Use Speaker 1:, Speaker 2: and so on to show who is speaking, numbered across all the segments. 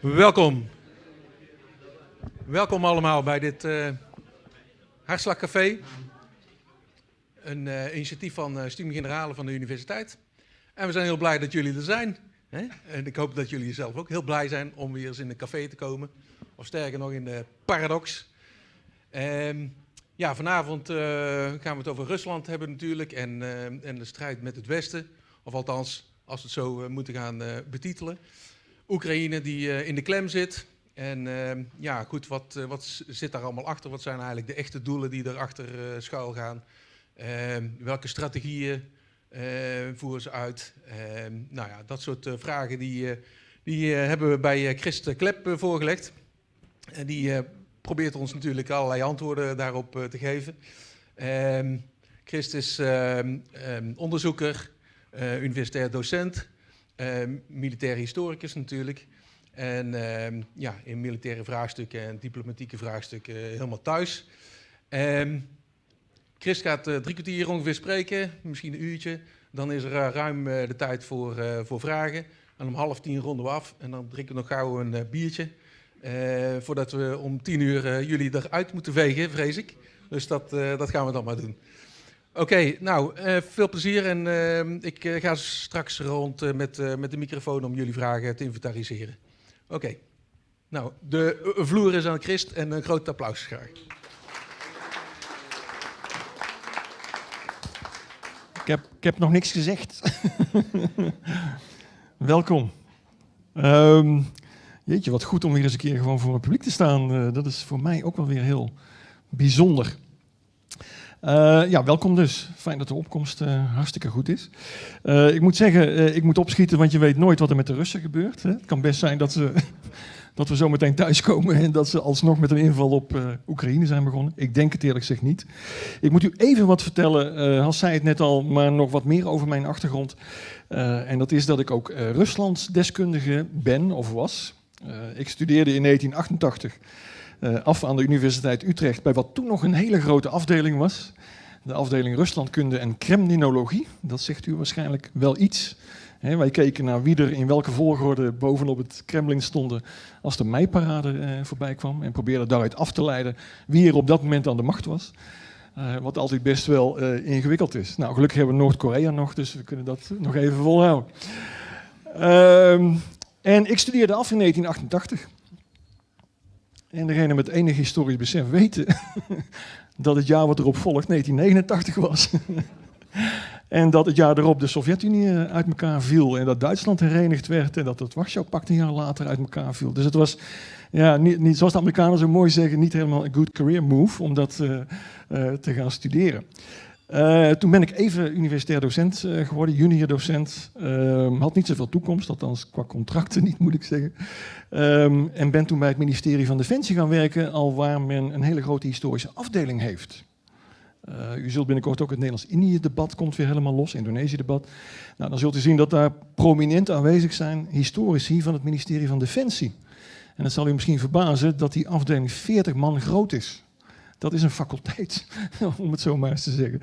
Speaker 1: Welkom. Welkom allemaal bij dit uh, Hartslagcafé. Een uh, initiatief van uh, Stimme Generale van de universiteit. En we zijn heel blij dat jullie er zijn. Hè? En ik hoop dat jullie zelf ook heel blij zijn om weer eens in de café te komen. Of sterker nog in de Paradox. Um, ja, vanavond gaan we het over Rusland hebben natuurlijk. En, en de strijd met het Westen. Of althans, als we het zo moeten gaan betitelen. Oekraïne die in de klem zit. En uh, ja, goed, wat, wat zit daar allemaal achter? Wat zijn eigenlijk de echte doelen die erachter schuil gaan? Ehm, welke strategieën voeren ze uit? Ehm, nou ja, dat soort vragen die, die hebben we bij Christ Klep voorgelegd. En die probeert ons natuurlijk allerlei antwoorden daarop te geven. Christ is onderzoeker, universitair docent. Militaire historicus natuurlijk. En ja, in militaire vraagstukken en diplomatieke vraagstukken helemaal thuis. Um, Chris gaat drie kwartier ongeveer spreken, misschien een uurtje. Dan is er ruim de tijd voor, voor vragen. En om half tien ronden we af en dan drinken we nog gauw een biertje. Voordat we om tien uur jullie eruit moeten vegen, vrees ik. Dus dat, dat gaan we dan maar doen. Oké, nou, veel plezier en ik ga straks rond met, met de microfoon om jullie vragen te inventariseren. Oké, nou, de vloer is aan Christ en een groot applaus graag.
Speaker 2: Ik heb, ik heb nog niks gezegd. Welkom. Um, jeetje, wat goed om weer eens een keer gewoon voor het publiek te staan. dat is voor mij ook wel weer heel bijzonder. Uh, ja, welkom dus. Fijn dat de opkomst uh, hartstikke goed is. Ik moet zeggen, ik moet opschieten, want je weet nooit wat er met de Russen gebeurt. Hè? Het kan best zijn dat, ze, dat we zo meteen thuiskomen en dat ze alsnog met een inval op Oekraïne zijn begonnen. Ik denk het eerlijk gezegd niet. Ik moet u even wat vertellen, Hans zei het net al, maar nog wat meer over mijn achtergrond. en dat is dat ik ook Ruslands deskundige ben of was. Ik studeerde in 1988 uh, af aan de Universiteit Utrecht bij wat toen nog een hele grote afdeling was. De afdeling Ruslandkunde en Kremlinologie. Dat zegt u waarschijnlijk wel iets. Wij keken naar wie er in welke volgorde bovenop het Kremlin stonden als de meiparade uh, voorbij kwam. En probeerden daaruit af te leiden wie er op dat moment aan de macht was. Uh, wat altijd best wel ingewikkeld is. Nou, gelukkig hebben we Noord-Korea nog, dus we kunnen dat nog even volhouden. Ehm, en ik studeerde af in 1988. En degene met enig historisch besef weten dat het jaar wat erop volgt 1989 was. en dat het jaar erop de Sovjet-Unie eh, uit elkaar viel en dat Duitsland herenigd werd en dat het Warschau-pact een jaar later uit elkaar viel. Dus het was, ja, niet, niet, zoals de Amerikanen zo mooi zeggen, niet helemaal een good career move om dat uh, uh, te gaan studeren. Uh, toen ben ik even universitair docent uh, geworden, junior docent. Uh, had niet zoveel toekomst, althans qua contracten niet, moet ik zeggen. Um, en ben toen bij het ministerie van Defensie gaan werken, al waar men een hele grote historische afdeling heeft. Uh, u zult binnenkort ook het Nederlands-Indië-debat komt weer helemaal los, Indonesië-debat. Nou, dan zult u zien dat daar prominent aanwezig zijn historici van het ministerie van Defensie. En dat zal u misschien verbazen dat die afdeling 40 man groot is. Dat is een faculteit, om het zo maar eens te zeggen.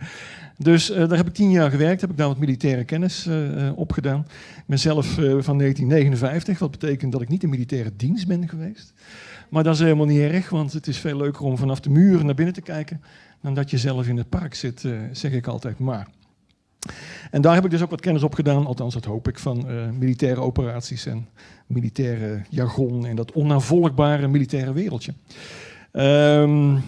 Speaker 2: Dus uh, daar heb ik tien jaar gewerkt, heb ik daar wat militaire kennis uh, opgedaan. Ik ben zelf van 1959, wat betekent dat ik niet in militaire dienst ben geweest. Maar dat is helemaal niet erg, want het is veel leuker om vanaf de muren naar binnen te kijken dan dat je zelf in het park zit, zeg ik altijd maar. En daar heb ik dus ook wat kennis op gedaan, althans dat hoop ik, van militaire operaties en militaire jargon en dat onnavolgbare militaire wereldje. Um,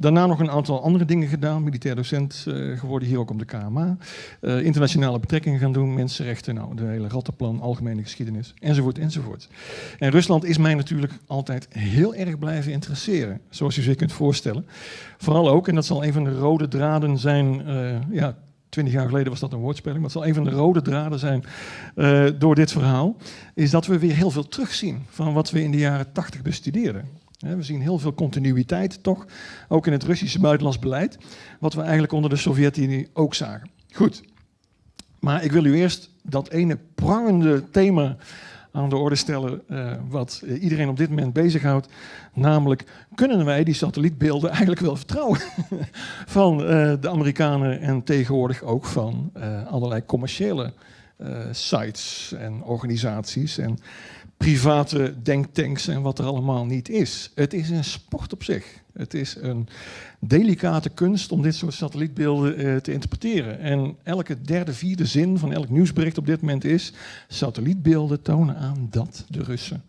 Speaker 2: Daarna nog een aantal andere dingen gedaan. Militair docent uh, geworden, hier ook op de KMA. Uh, internationale betrekkingen gaan doen, mensenrechten, nou, de hele rattenplan, algemene geschiedenis, enzovoort, enzovoort. En Rusland is mij natuurlijk altijd heel erg blijven interesseren, zoals u zich kunt voorstellen. Vooral ook, en dat zal een van de rode draden zijn, uh, ja, twintig jaar geleden was dat een woordspeling, maar het zal een van de rode draden zijn door dit verhaal, is dat we weer heel veel terugzien van wat we in de jaren tachtig bestudeerden. We zien heel veel continuïteit toch, ook in het Russische buitenlands beleid, wat we eigenlijk onder de Sovjet-Unie ook zagen. Goed, maar ik wil u eerst dat ene prangende thema aan de orde stellen uh, wat iedereen op dit moment bezighoudt. Namelijk, kunnen wij die satellietbeelden eigenlijk wel vertrouwen van uh, de Amerikanen en tegenwoordig ook van allerlei commerciële sites en organisaties en private denktanks en wat er allemaal niet is. Het is een sport op zich. Het is een delicate kunst om dit soort satellietbeelden uh, te interpreteren. En elke derde, vierde zin van elk nieuwsbericht op dit moment is... satellietbeelden tonen aan dat de Russen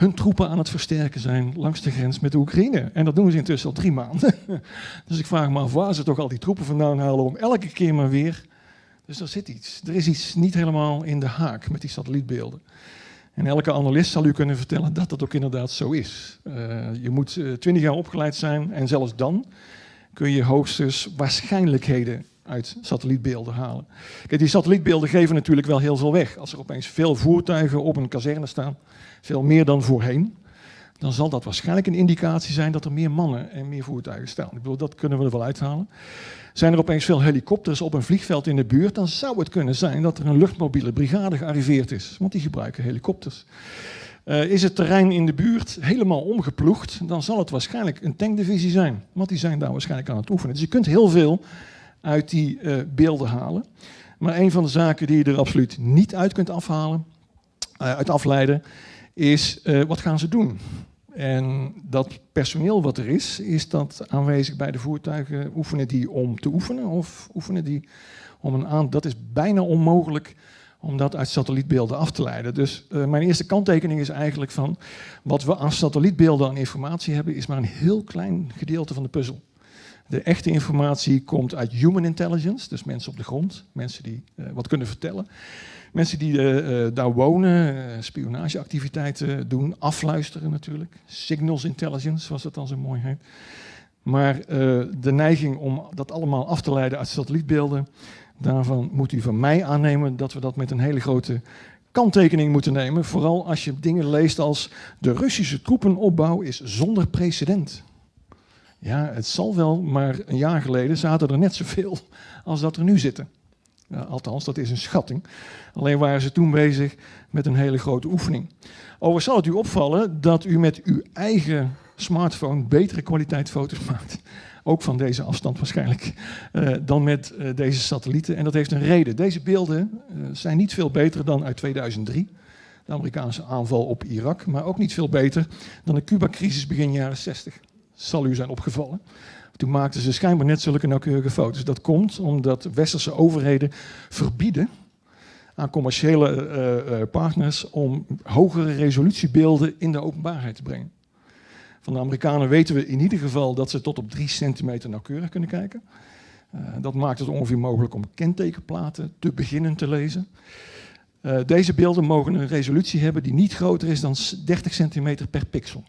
Speaker 2: hun troepen aan het versterken zijn langs de grens met de Oekraïne. En dat doen ze intussen al drie maanden. dus ik vraag me af waar ze toch al die troepen vandaan halen om elke keer maar weer... Dus er zit iets. Er is iets niet helemaal in de haak met die satellietbeelden. En elke analist zal u kunnen vertellen dat dat ook inderdaad zo is. Uh, je moet uh, twintig jaar opgeleid zijn en zelfs dan kun je hoogstens waarschijnlijkheden uit satellietbeelden halen. Kijk, die satellietbeelden geven natuurlijk wel heel veel weg. Als er opeens veel voertuigen op een kazerne staan, veel meer dan voorheen, dan zal dat waarschijnlijk een indicatie zijn dat er meer mannen en meer voertuigen staan. Ik bedoel, dat kunnen we er wel uithalen. Zijn er opeens veel helikopters op een vliegveld in de buurt, dan zou het kunnen zijn dat er een luchtmobiele brigade gearriveerd is, want die gebruiken helikopters. Uh, is het terrein in de buurt helemaal omgeploegd, dan zal het waarschijnlijk een tankdivisie zijn, want die zijn daar waarschijnlijk aan het oefenen. Dus je kunt heel veel uit die uh, beelden halen. Maar een van de zaken die je er absoluut niet uit kunt afhalen, uh, uit afleiden, is wat gaan ze doen? En dat personeel wat er is, is dat aanwezig bij de voertuigen? Oefenen die om te oefenen of oefenen die om een aan... Dat is bijna onmogelijk om dat uit satellietbeelden af te leiden. Dus uh, mijn eerste kanttekening is eigenlijk van... wat we aan satellietbeelden aan informatie hebben... is maar een heel klein gedeelte van de puzzel. De echte informatie komt uit human intelligence, dus mensen op de grond, mensen die uh, wat kunnen vertellen. Mensen die uh, daar wonen, uh, spionageactiviteiten doen, afluisteren natuurlijk. Signals intelligence, zoals het dan zo mooi. Maar de neiging om dat allemaal af te leiden uit satellietbeelden, daarvan moet u van mij aannemen dat we dat met een hele grote kanttekening moeten nemen. Vooral als je dingen leest als de Russische troepenopbouw is zonder precedent. Ja, het zal wel, maar een jaar geleden zaten er net zoveel als dat er nu zitten. Ja, althans, dat is een schatting. Alleen waren ze toen bezig met een hele grote oefening. Overigens zal het u opvallen dat u met uw eigen smartphone betere kwaliteit foto's maakt. Ook van deze afstand waarschijnlijk, uh, dan met uh, deze satellieten. En dat heeft een reden. Deze beelden zijn niet veel beter dan uit 2003. De Amerikaanse aanval op Irak. Maar ook niet veel beter dan de Cuba-crisis begin jaren 60 zal u zijn opgevallen. Toen maakten ze schijnbaar net zulke nauwkeurige foto's. Dat komt omdat westerse overheden verbieden aan commerciële uh, uh, partners om hogere resolutiebeelden in de openbaarheid te brengen. Van de Amerikanen weten we in ieder geval dat ze tot op 3 centimeter nauwkeurig kunnen kijken. Uh, dat maakt het ongeveer mogelijk om kentekenplaten te beginnen te lezen. deze beelden mogen een resolutie hebben die niet groter is dan 30 centimeter per pixel.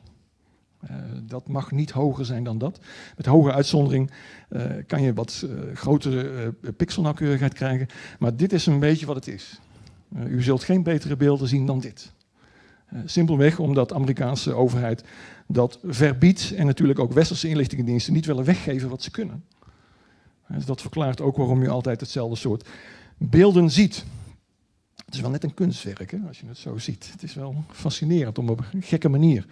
Speaker 2: Uh, dat mag niet hoger zijn dan dat. Met hoge uitzondering uh, kan je wat uh, grotere pixelnauwkeurigheid krijgen. Maar dit is een beetje wat het is. u zult geen betere beelden zien dan dit. simpelweg omdat de Amerikaanse overheid dat verbiedt en natuurlijk ook westerse inlichtingendiensten niet willen weggeven wat ze kunnen. Dus dat verklaart ook waarom je altijd hetzelfde soort beelden ziet. Het is wel net een kunstwerk, hè, als je het zo ziet. Het is wel fascinerend op een gekke manier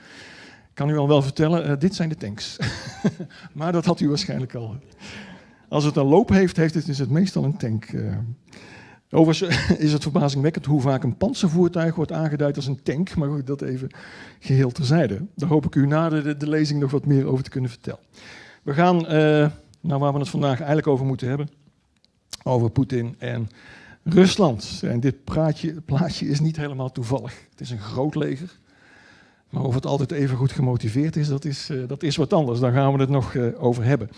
Speaker 2: kan u al wel vertellen, uh, dit zijn de tanks. maar dat had u waarschijnlijk al. Als het een loop heeft, heeft het, is het meestal een tank. Uh. Overigens is het verbazingwekkend hoe vaak een panzervoertuig wordt aangeduid als een tank. Maar goed, dat even geheel terzijde. Daar hoop ik u na de, de lezing nog wat meer over te kunnen vertellen. We gaan naar waar we het vandaag eigenlijk over moeten hebben. Over Poetin en Rusland. En dit praatje, plaatje is niet helemaal toevallig. Het is een groot leger. Maar of het altijd even goed gemotiveerd is, dat is, uh, dat is wat anders. Daar gaan we het nog uh, over hebben.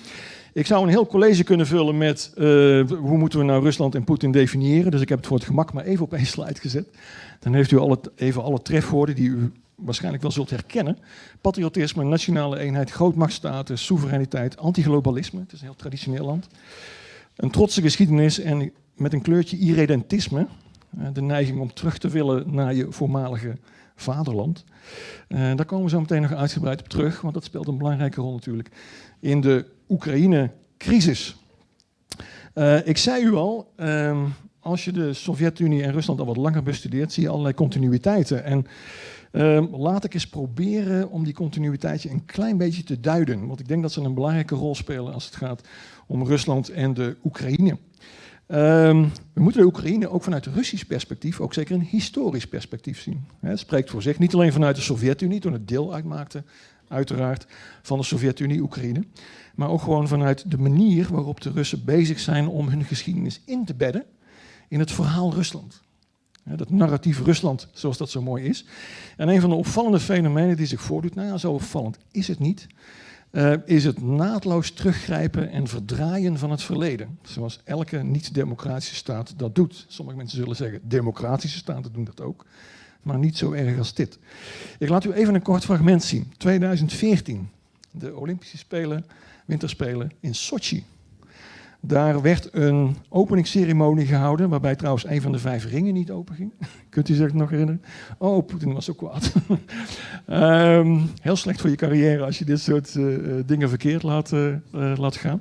Speaker 2: Ik zou een heel college kunnen vullen met uh, hoe moeten we nou Rusland en Poetin definiëren. Dus ik heb het voor het gemak maar even op één slide gezet. Dan heeft u even alle trefwoorden die u waarschijnlijk wel zult herkennen. Patriotisme, nationale eenheid, grootmachtstatus, soevereiniteit, antiglobalisme. Het is een heel traditioneel land. Een trotse geschiedenis en met een kleurtje irredentisme. De neiging om terug te willen naar je voormalige vaderland. Uh, daar komen we zo meteen nog uitgebreid op terug, want dat speelt een belangrijke rol natuurlijk in de Oekraïne-crisis. Uh, ik zei u al, uh, als je de Sovjet-Unie en Rusland al wat langer bestudeert, zie je allerlei continuïteiten. En ehm, laat ik eens proberen om die continuïteitje een klein beetje te duiden. Want ik denk dat ze een belangrijke rol spelen als het gaat om Rusland en de Oekraïne. Ehm, we moeten de Oekraïne ook vanuit Russisch perspectief, ook zeker een historisch perspectief zien. Het spreekt voor zich, niet alleen vanuit de Sovjet-Unie, toen het deel uitmaakte, uiteraard, van de Sovjet-Unie, Oekraïne, maar ook gewoon vanuit de manier waarop de Russen bezig zijn om hun geschiedenis in te bedden in het verhaal Rusland. Dat narratief Rusland, zoals dat zo mooi is. En een van de opvallende fenomenen die zich voordoet, nou ja, zo opvallend is het niet, uh, is het naadloos teruggrijpen en verdraaien van het verleden. Zoals elke niet-democratische staat dat doet. Sommige mensen zullen zeggen, democratische staten doen dat ook. Maar niet zo erg als dit. Ik laat u even een kort fragment zien. 2014, de Olympische Spelen, Winterspelen in Sochi. Daar werd een openingsceremonie gehouden, waarbij trouwens een van de vijf ringen niet open ging. Kunt u zich nog herinneren? Oh, Poetin was zo kwaad. um, heel slecht voor je carrière als je dit soort uh, dingen verkeerd laat, uh, laat gaan.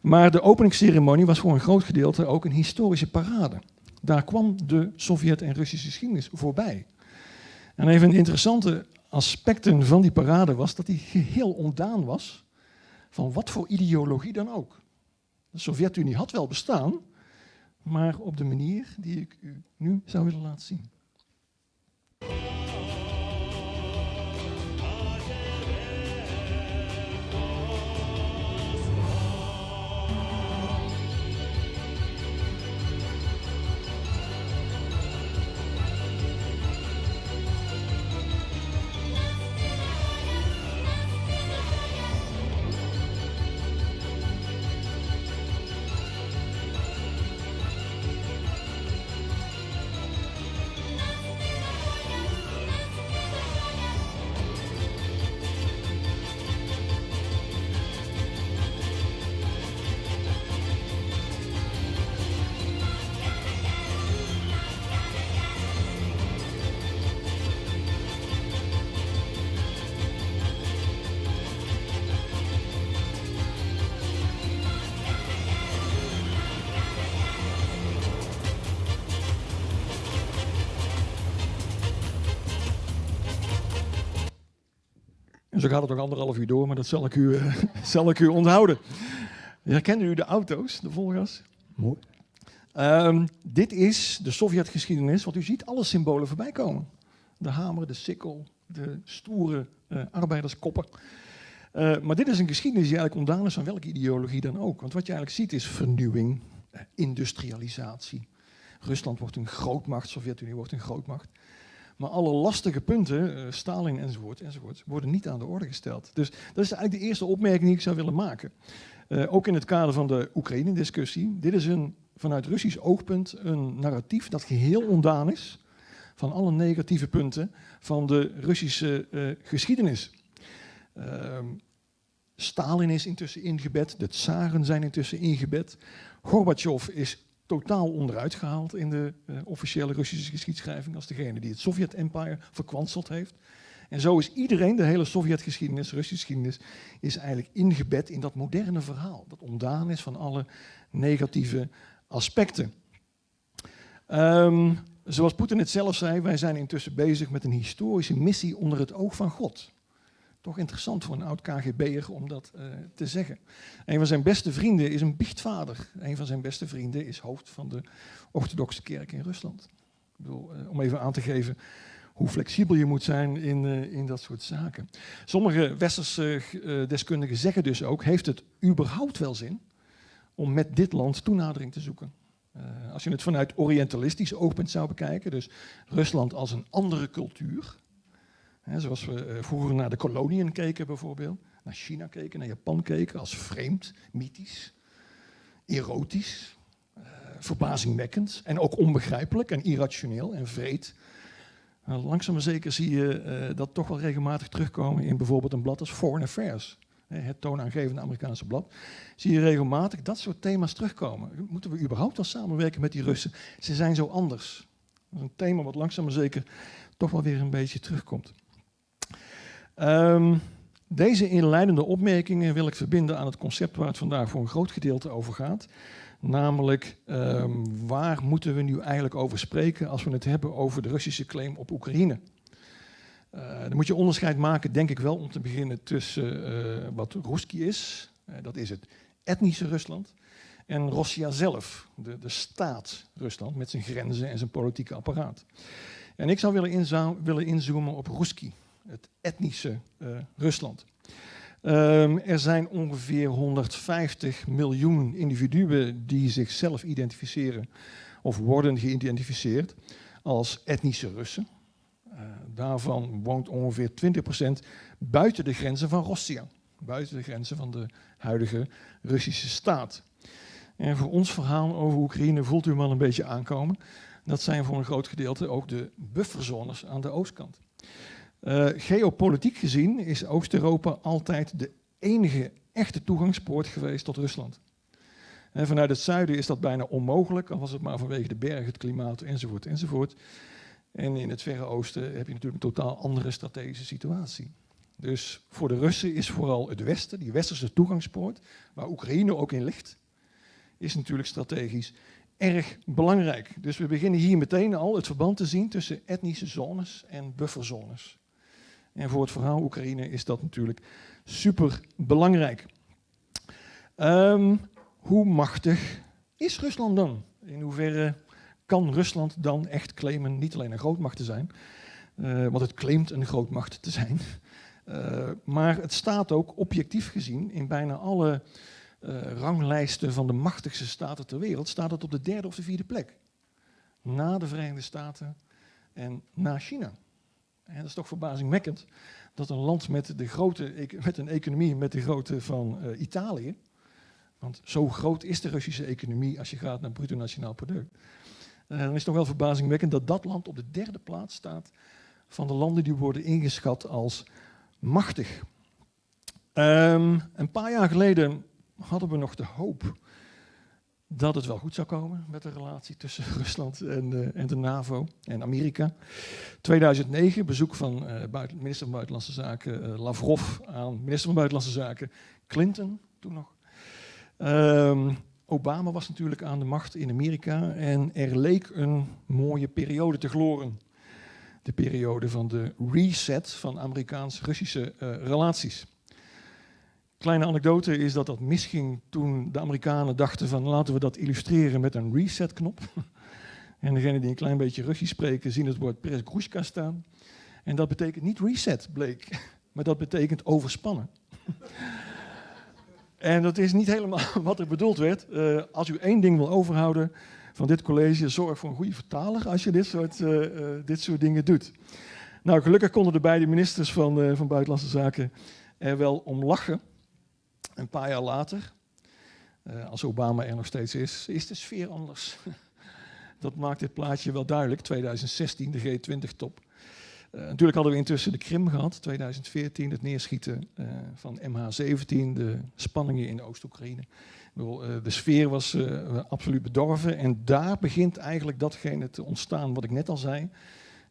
Speaker 2: Maar de openingsceremonie was voor een groot gedeelte ook een historische parade. Daar kwam de Sovjet- en Russische geschiedenis voorbij. En een van de interessante aspecten van die parade was dat die geheel ontdaan was van wat voor ideologie dan ook. De Sovjet-Unie had wel bestaan, maar op de manier die ik u nu zou willen laten zien. Gaat het nog anderhalf uur door, maar dat zal ik u, uh, zal ik u onthouden. Herkennen u de auto's, de Volgas? Mooi. Um, dit is de Sovjetgeschiedenis, wat u ziet alle symbolen voorbij komen. De hamer, de sikkel, de stoere uh, arbeiderskoppen. Uh, maar dit is een geschiedenis die eigenlijk ontdaan is van welke ideologie dan ook. Want wat je eigenlijk ziet is vernieuwing, industrialisatie. Rusland wordt een grootmacht, Sovjet-Unie wordt een grootmacht. Maar alle lastige punten, uh, Stalin enzovoort, enzovoort, worden niet aan de orde gesteld. Dus dat is eigenlijk de eerste opmerking die ik zou willen maken. Uh, ook in het kader van de Oekraïne-discussie. Dit is een, vanuit Russisch oogpunt een narratief dat geheel ondaan is van alle negatieve punten van de Russische uh, geschiedenis. Ehm, Stalin is intussen ingebed, de tsaren zijn intussen ingebed. Gorbachev is totaal onderuit gehaald in de uh, officiële Russische geschiedschrijving als degene die het Sovjet-empire verkwanseld heeft. En zo is iedereen, de hele Sovjet-geschiedenis, Russische geschiedenis, is eigenlijk ingebed in dat moderne verhaal. Dat ontdaan is van alle negatieve aspecten. Um, zoals Poetin het zelf zei, wij zijn intussen bezig met een historische missie onder het oog van God. Toch interessant voor een oud KGB'er om dat uh, te zeggen. Een van zijn beste vrienden is een biechtvader. Een van zijn beste vrienden is hoofd van de orthodoxe kerk in Rusland. Ik bedoel, uh, om even aan te geven hoe flexibel je moet zijn in, uh, in dat soort zaken. Sommige westerse deskundigen zeggen dus ook, heeft het überhaupt wel zin om met dit land toenadering te zoeken? als je het vanuit orientalistisch oogpunt zou bekijken, dus Rusland als een andere cultuur, Zoals we uh, vroeger naar de koloniën keken bijvoorbeeld, naar China keken, naar Japan keken, als vreemd, mythisch, erotisch, uh, verbazingwekkend en ook onbegrijpelijk en irrationeel en vreed. Uh, langzaam maar zeker zie je dat toch wel regelmatig terugkomen in bijvoorbeeld een blad als Foreign Affairs. Het toonaangevende Amerikaanse blad. Zie je regelmatig dat soort thema's terugkomen. Moeten we überhaupt wel samenwerken met die Russen? Ze zijn zo anders. Een thema wat langzaam maar zeker toch wel weer een beetje terugkomt. Um, deze inleidende opmerkingen wil ik verbinden aan het concept waar het vandaag voor een groot gedeelte over gaat. Namelijk, ehm, waar moeten we nu eigenlijk over spreken als we het hebben over de Russische claim op Oekraïne? Uh, dan moet je onderscheid maken, denk ik wel, om te beginnen tussen uh, wat Ruski is, uh, dat is het etnische Rusland, en Rossia zelf, de, de staat Rusland met zijn grenzen en zijn politieke apparaat. En ik zou willen, willen inzoomen op Ruski, het etnische Rusland. Um, er zijn ongeveer 150 miljoen individuen die zichzelf identificeren of worden geïdentificeerd als etnische Russen. Uh, daarvan woont ongeveer 20% buiten de grenzen van Russia, buiten de grenzen van de huidige Russische staat. En voor ons verhaal over Oekraïne voelt u hem al een beetje aankomen. Dat zijn voor een groot gedeelte ook de bufferzones aan de oostkant. Uh, geopolitiek gezien is Oost-Europa altijd de enige echte toegangspoort geweest tot Rusland. En vanuit het zuiden is dat bijna onmogelijk, al was het maar vanwege de bergen, het klimaat enzovoort enzovoort. En in het Verre Oosten heb je natuurlijk een totaal andere strategische situatie. Dus voor de Russen is vooral het Westen, die westerse toegangspoort, waar Oekraïne ook in ligt, is natuurlijk strategisch erg belangrijk. Dus we beginnen hier meteen al het verband te zien tussen etnische zones en bufferzones. En voor het verhaal Oekraïne is dat natuurlijk super belangrijk. Um, hoe machtig is Rusland dan? In hoeverre kan Rusland dan echt claimen niet alleen een grootmacht te zijn, uh, want het claimt een grootmacht te zijn, uh, maar het staat ook objectief gezien in bijna alle uh, ranglijsten van de machtigste staten ter wereld, staat het op de derde of de vierde plek. Na de Verenigde Staten en na China. En dat is toch verbazingwekkend dat een land met, de grote, met een economie met de grootte van uh, Italië, want zo groot is de Russische economie als je gaat naar bruto nationaal product, uh, dan is het toch wel verbazingwekkend dat dat land op de derde plaats staat van de landen die worden ingeschat als machtig. Um, een paar jaar geleden hadden we nog de hoop dat het wel goed zou komen met de relatie tussen Rusland en, uh, en de NAVO en Amerika. 2009, bezoek van uh, minister van Buitenlandse Zaken uh, Lavrov aan minister van Buitenlandse Zaken Clinton, toen nog. Um, Obama was natuurlijk aan de macht in Amerika en er leek een mooie periode te gloren. De periode van de reset van Amerikaans-Russische relaties. Kleine anekdote is dat dat misging toen de Amerikanen dachten van laten we dat illustreren met een reset-knop. En degenen die een klein beetje Russisch spreken zien het woord Presgrushka staan. En dat betekent niet reset, bleek, maar dat betekent overspannen. en dat is niet helemaal wat er bedoeld werd. Uh, als u één ding wil overhouden van dit college, zorg voor een goede vertaler als je dit soort, uh, uh, dit soort dingen doet. Nou, gelukkig konden de beide ministers van, van Buitenlandse Zaken er wel om lachen. Een paar jaar later, uh, als Obama er nog steeds is, is de sfeer anders. Dat maakt dit plaatje wel duidelijk. 2016, de G20-top. Uh, natuurlijk hadden we intussen de Krim gehad, 2014, het neerschieten uh, van MH17, de spanningen in Oost-Oekraïne. de sfeer was absoluut bedorven en daar begint eigenlijk datgene te ontstaan wat ik net al zei.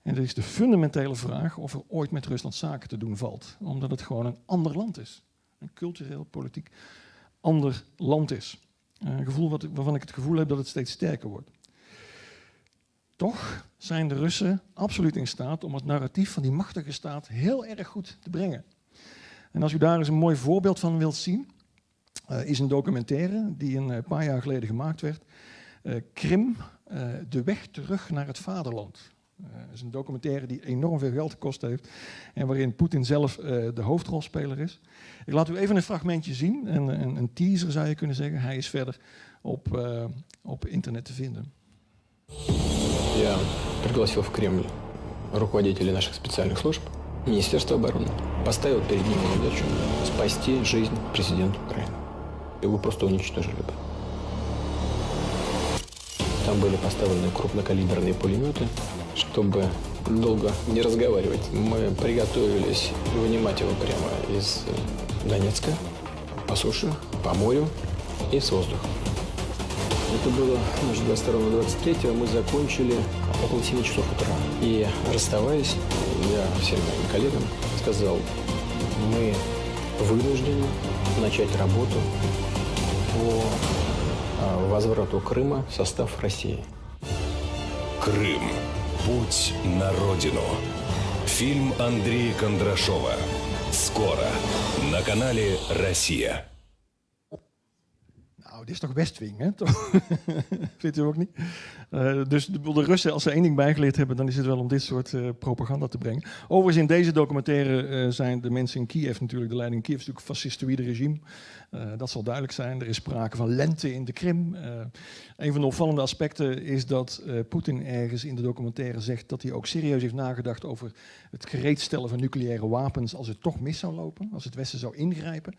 Speaker 2: En dat is de fundamentele vraag of er ooit met Rusland zaken te doen valt, omdat het gewoon een ander land is een cultureel, politiek ander land is. Een gevoel wat, waarvan ik het gevoel heb dat het steeds sterker wordt. Toch zijn de Russen absoluut in staat om het narratief van die machtige staat heel erg goed te brengen. En als u daar eens een mooi voorbeeld van wilt zien, uh, is een documentaire die een uh, paar jaar geleden gemaakt werd. Uh, Krim, de weg terug naar het vaderland. Het uh, is een documentaire die enorm veel geld gekost heeft en waarin Poetin zelf uh, de hoofdrolspeler is. Ik laat u even een fragmentje zien, een, een, een teaser zou je kunnen zeggen. Hij is verder op, uh, op internet te vinden.
Speaker 3: Я пригласил в Кремль руководителей наших специальных служб, Министерство обороны, поставил перед ними задачу спасти жизнь президента Украины. Его просто уничтожили бы. Там были поставлены крупнокалиберные пулеметы, чтобы долго не разговаривать. Мы приготовились вынимать его прямо из Донецка, по суше, по морю и с воздуха. Это было между 22 и 23 мы закончили около 7 часов утра. И расставаясь, я всем моим коллегам сказал, мы вынуждены начать работу по э, возврату Крыма в состав России.
Speaker 4: Крым. Путь на родину. Фильм Андрея Кондрашова. Скоро. На канале «Россия».
Speaker 2: Nou, dit is toch Westwing, hè? Toch? Vindt u ook niet? Uh, dus de, de, Russen, als ze één ding bijgeleerd hebben, dan is het wel om dit soort uh, propaganda te brengen. Overigens, in deze documentaire uh, zijn de mensen in Kiev natuurlijk, de leiding in Kiev is natuurlijk een fascistoïde regime. dat zal duidelijk zijn. Er is sprake van lente in de Krim. een van de opvallende aspecten is dat Poetin ergens in de documentaire zegt dat hij ook serieus heeft nagedacht over het gereedstellen van nucleaire wapens als het toch mis zou lopen, als het Westen zou ingrijpen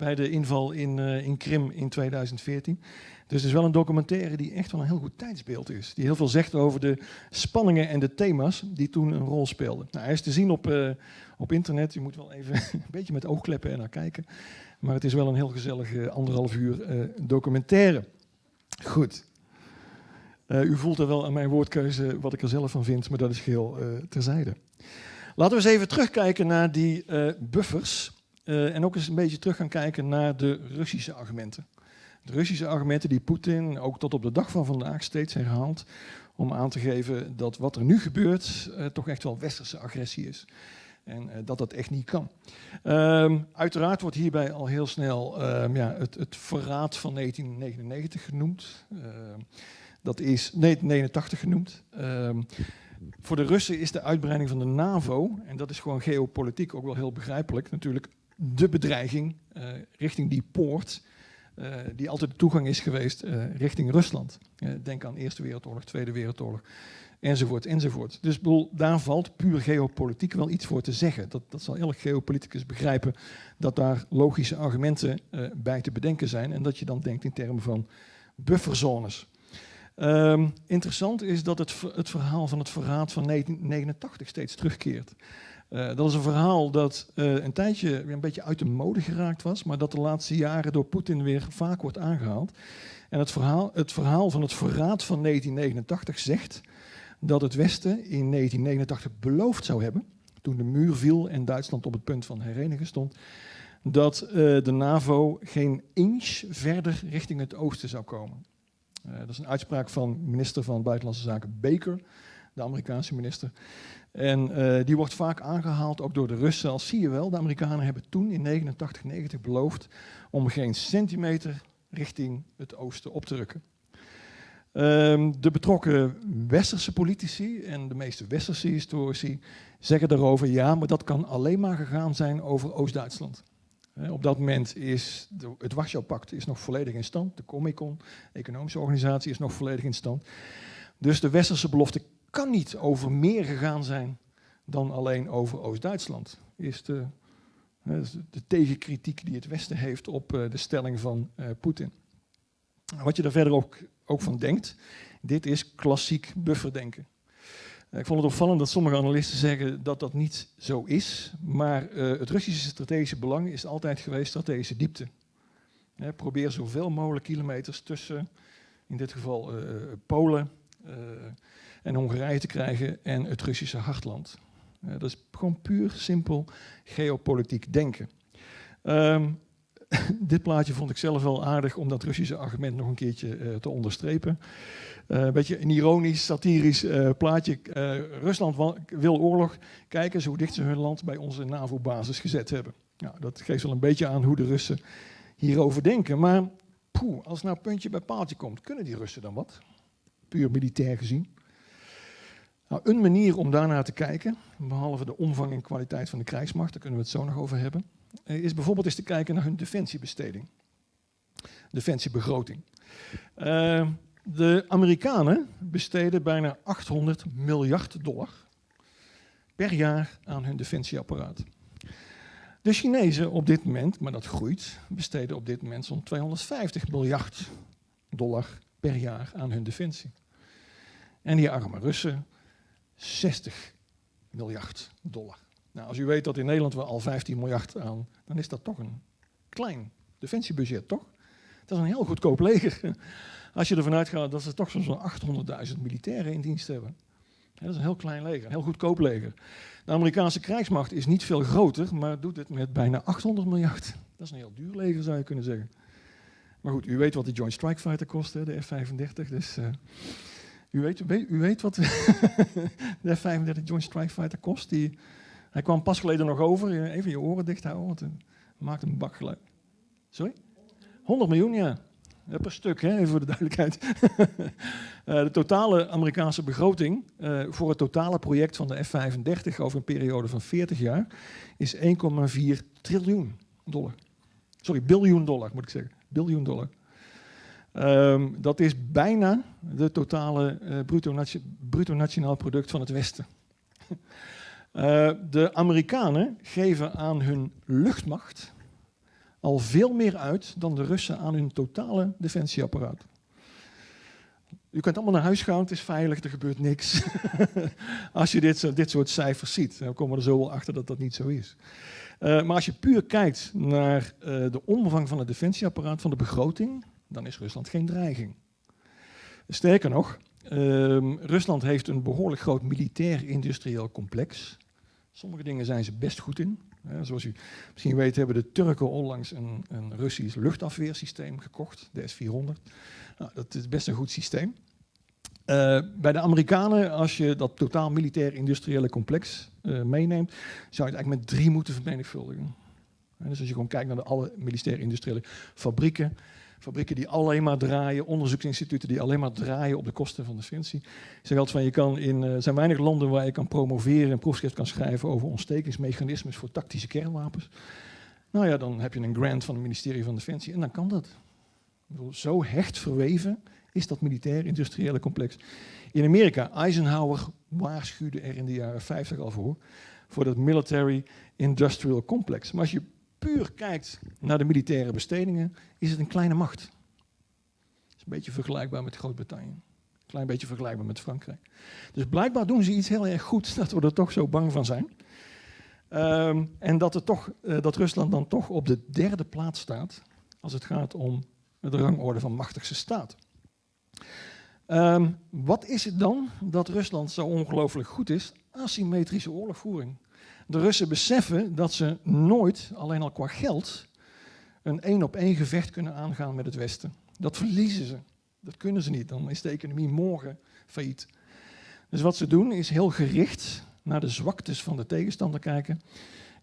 Speaker 2: bij de inval in, uh, in Krim in 2014. Dus het is wel een documentaire die echt wel een heel goed tijdsbeeld is. Die heel veel zegt over de spanningen en de thema's die toen een rol speelden. Nou, hij is te zien op, uh, op internet. Je moet wel even een beetje met oogkleppen en naar kijken. Maar het is wel een heel gezellige uh, anderhalf uur documentaire. Goed. u voelt er wel aan mijn woordkeuze wat ik er zelf van vind, maar dat is geheel terzijde. Laten we eens even terugkijken naar die buffers. En ook eens een beetje terug gaan kijken naar de Russische argumenten. De Russische argumenten die Poetin ook tot op de dag van vandaag steeds herhaalt om aan te geven dat wat er nu gebeurt toch echt wel westerse agressie is. En uh, dat dat echt niet kan. Um, uiteraard wordt hierbij al heel snel um, ja, het, het, verraad van 1999 genoemd. Uh, dat is 1989 genoemd. Um, voor de Russen is de uitbreiding van de NAVO, en dat is gewoon geopolitiek ook wel heel begrijpelijk, natuurlijk de bedreiging uh, richting die poort, uh, die altijd de toegang is geweest richting Rusland. denk aan Eerste Wereldoorlog, Tweede Wereldoorlog, enzovoort, enzovoort. Dus bedoel, daar valt puur geopolitiek wel iets voor te zeggen. Dat, dat zal elk geopoliticus begrijpen, dat daar logische argumenten bij te bedenken zijn en dat je dan denkt in termen van bufferzones. Um, interessant is dat het, het, verhaal van het verraad van 1989 steeds terugkeert. Uh, dat is een verhaal dat uh, een tijdje weer een beetje uit de mode geraakt was, maar dat de laatste jaren door Poetin weer vaak wordt aangehaald. En het verhaal, het verhaal van het verraad van 1989 zegt dat het Westen in 1989 beloofd zou hebben, toen de muur viel en Duitsland op het punt van herenigen stond, dat uh, de NAVO geen inch verder richting het oosten zou komen. dat is een uitspraak van minister van Buitenlandse Zaken Baker, de Amerikaanse minister. En uh, die wordt vaak aangehaald ook door de Russen. Als zie je wel, de Amerikanen hebben toen in 89, 90 beloofd om geen centimeter richting het oosten op te rukken. Um, de betrokken westerse politici en de meeste westerse historici zeggen daarover ja, maar dat kan alleen maar gegaan zijn over Oost-Duitsland. Op dat moment is de, het Warschau-pact is nog volledig in stand. De Comecon, economische organisatie, is nog volledig in stand. Dus de westerse belofte kan niet over meer gegaan zijn dan alleen over Oost-Duitsland. Is de, de tegenkritiek die het Westen heeft op uh, de stelling van uh, Poetin. Wat je er verder ook, ook van denkt, dit is klassiek bufferdenken. Ik vond het opvallend dat sommige analisten zeggen dat dat niet zo is, maar uh, het Russische strategische belang is altijd geweest strategische diepte. Probeer zoveel mogelijk kilometers tussen, in dit geval Polen, en Hongarije te krijgen en het Russische hartland. Dat is gewoon puur simpel geopolitiek denken. Um, dit plaatje vond ik zelf wel aardig om dat Russische argument nog een keertje uh, te onderstrepen. Uh, een beetje een ironisch, satirisch uh, plaatje. Rusland wil oorlog. Kijk eens hoe dicht ze hun land bij onze NAVO-basis gezet hebben. Nou, dat geeft wel een beetje aan hoe de Russen hierover denken. Maar poeh, als nou puntje bij paaltje komt, kunnen die Russen dan wat? Puur militair gezien. Nou, een manier om daarnaar te kijken, behalve de omvang en kwaliteit van de krijgsmacht, daar kunnen we het zo nog over hebben, eh, is bijvoorbeeld eens te kijken naar hun defensiebesteding. Defensiebegroting. Uh, de Amerikanen besteden bijna 800 miljard dollar per jaar aan hun defensieapparaat. De Chinezen op dit moment, maar dat groeit, besteden op dit moment zo'n 250 miljard dollar per jaar aan hun defensie. En die arme Russen 60 miljard dollar. Nou, als u weet dat in Nederland we al 15 miljard aan, dan is dat toch een klein defensiebudget, toch? Dat is een heel goedkoop leger. Als je ervan uitgaat dat ze toch zo'n 800.000 militairen in dienst hebben. dat is een heel klein leger, een heel goedkoop leger. De Amerikaanse krijgsmacht is niet veel groter, maar doet het met bijna 800 miljard. Dat is een heel duur leger, zou je kunnen zeggen. Maar goed, u weet wat de Joint Strike Fighter kost, de F-35. Dus uh, u, weet, u weet wat de F-35 Joint Strike Fighter kost. Die, hij kwam pas geleden nog over. Even je oren dicht houden, want het maakt een bakgeluid. Sorry? 100 miljoen, ja. Per stuk, hè, even voor de duidelijkheid. uh, de totale Amerikaanse begroting uh, voor het totale project van de F-35 over een periode van 40 jaar is 1,4 triljoen dollar. Sorry, biljoen dollar moet ik zeggen. Biljoen dollar. Um, dat is bijna de totale uh, bruto, bruto, nationaal product van het Westen. uh, de Amerikanen geven aan hun luchtmacht al veel meer uit dan de Russen aan hun totale defensieapparaat. U kunt allemaal naar huis gaan, het is veilig, er gebeurt niks. als je dit, dit soort cijfers ziet, dan komen we er zo wel achter dat dat niet zo is. Uh, maar als je puur kijkt naar uh, de omvang van het defensieapparaat, van de begroting, dan is Rusland geen dreiging. Sterker nog, uh, Rusland heeft een behoorlijk groot militair-industrieel complex. Sommige dingen zijn ze best goed in. Zoals u misschien weet hebben de Turken onlangs een, een Russisch luchtafweersysteem gekocht, de S-400. Nou, dat is best een goed systeem. Uh, bij de Amerikanen, als je dat totaal militair-industriële complex uh, meeneemt, zou je het eigenlijk met drie moeten vermenigvuldigen. Dus als je gewoon kijkt naar de alle militair-industriële fabrieken, fabrieken die alleen maar draaien, onderzoeksinstituten die alleen maar draaien op de kosten van defensie. Ik zeg altijd van, je kan in, uh, er zijn weinig landen waar je kan promoveren en proefschrift kan schrijven over ontstekingsmechanismes voor tactische kernwapens. Nou ja, dan heb je een grant van het ministerie van Defensie en dan kan dat. Bedoel, zo hecht verweven is dat militair-industriële complex. In Amerika, Eisenhower waarschuwde er in de jaren 50 al voor, voor dat military-industrial complex. Maar als je puur kijkt naar de militaire bestedingen, is het een kleine macht. Het is een beetje vergelijkbaar met Groot-Brittannië. Een klein beetje vergelijkbaar met Frankrijk. Dus blijkbaar doen ze iets heel erg goed dat we er toch zo bang van zijn. Um, en dat, er toch, uh, dat Rusland dan toch op de derde plaats staat als het gaat om de rangorde van machtigste staat. Um, wat is het dan dat Rusland zo ongelooflijk goed is? Asymmetrische oorlogvoering. De Russen beseffen dat ze nooit, alleen al qua geld, een één op één gevecht kunnen aangaan met het Westen. Dat verliezen ze. Dat kunnen ze niet. Dan is de economie morgen failliet. Dus wat ze doen is heel gericht naar de zwaktes van de tegenstander kijken.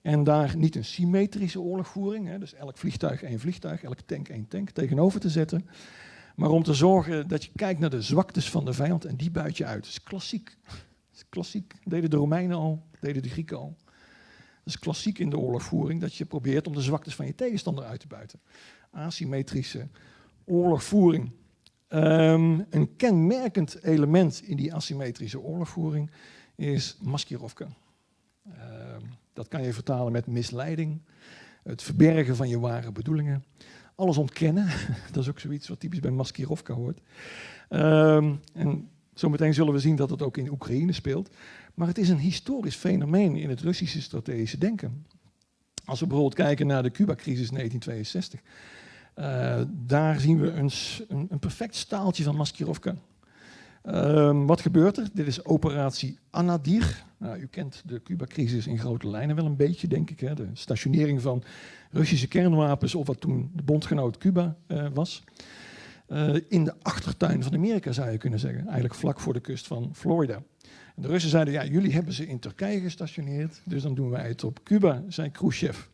Speaker 2: En daar niet een symmetrische oorlogvoering, hè, dus elk vliegtuig één vliegtuig, elk tank één tank, tegenover te zetten. Maar om te zorgen dat je kijkt naar de zwaktes van de vijand en die buit je uit. Dat is klassiek. Dat is klassiek. Deden de Romeinen al, deden de Grieken al. Dat is klassiek in de oorlogvoering, dat je probeert om de zwaktes van je tegenstander uit te buiten. Asymmetrische oorlogvoering. Um, een kenmerkend element in die asymmetrische oorlogvoering is maskirovka. Um, dat kan je vertalen met misleiding, het verbergen van je ware bedoelingen, alles ontkennen. dat is ook zoiets wat typisch bij maskirovka hoort. Um, en zometeen zullen we zien dat het ook in Oekraïne speelt. Maar het is een historisch fenomeen in het Russische strategische denken. Als we bijvoorbeeld kijken naar de Cuba-crisis 1962, uh, daar zien we een, een, perfect staaltje van Maskirovka. Uh, wat gebeurt er? Dit is operatie Anadir. Nou, u kent de Cuba-crisis in grote lijnen wel een beetje, denk ik. Hè? De stationering van Russische kernwapens op wat toen de bondgenoot Cuba uh, was. Uh, in de achtertuin van Amerika zou je kunnen zeggen, eigenlijk vlak voor de kust van Florida. De Russen zeiden, ja, jullie hebben ze in Turkije gestationeerd, dus dan doen wij het op Cuba, zei Khrushchev.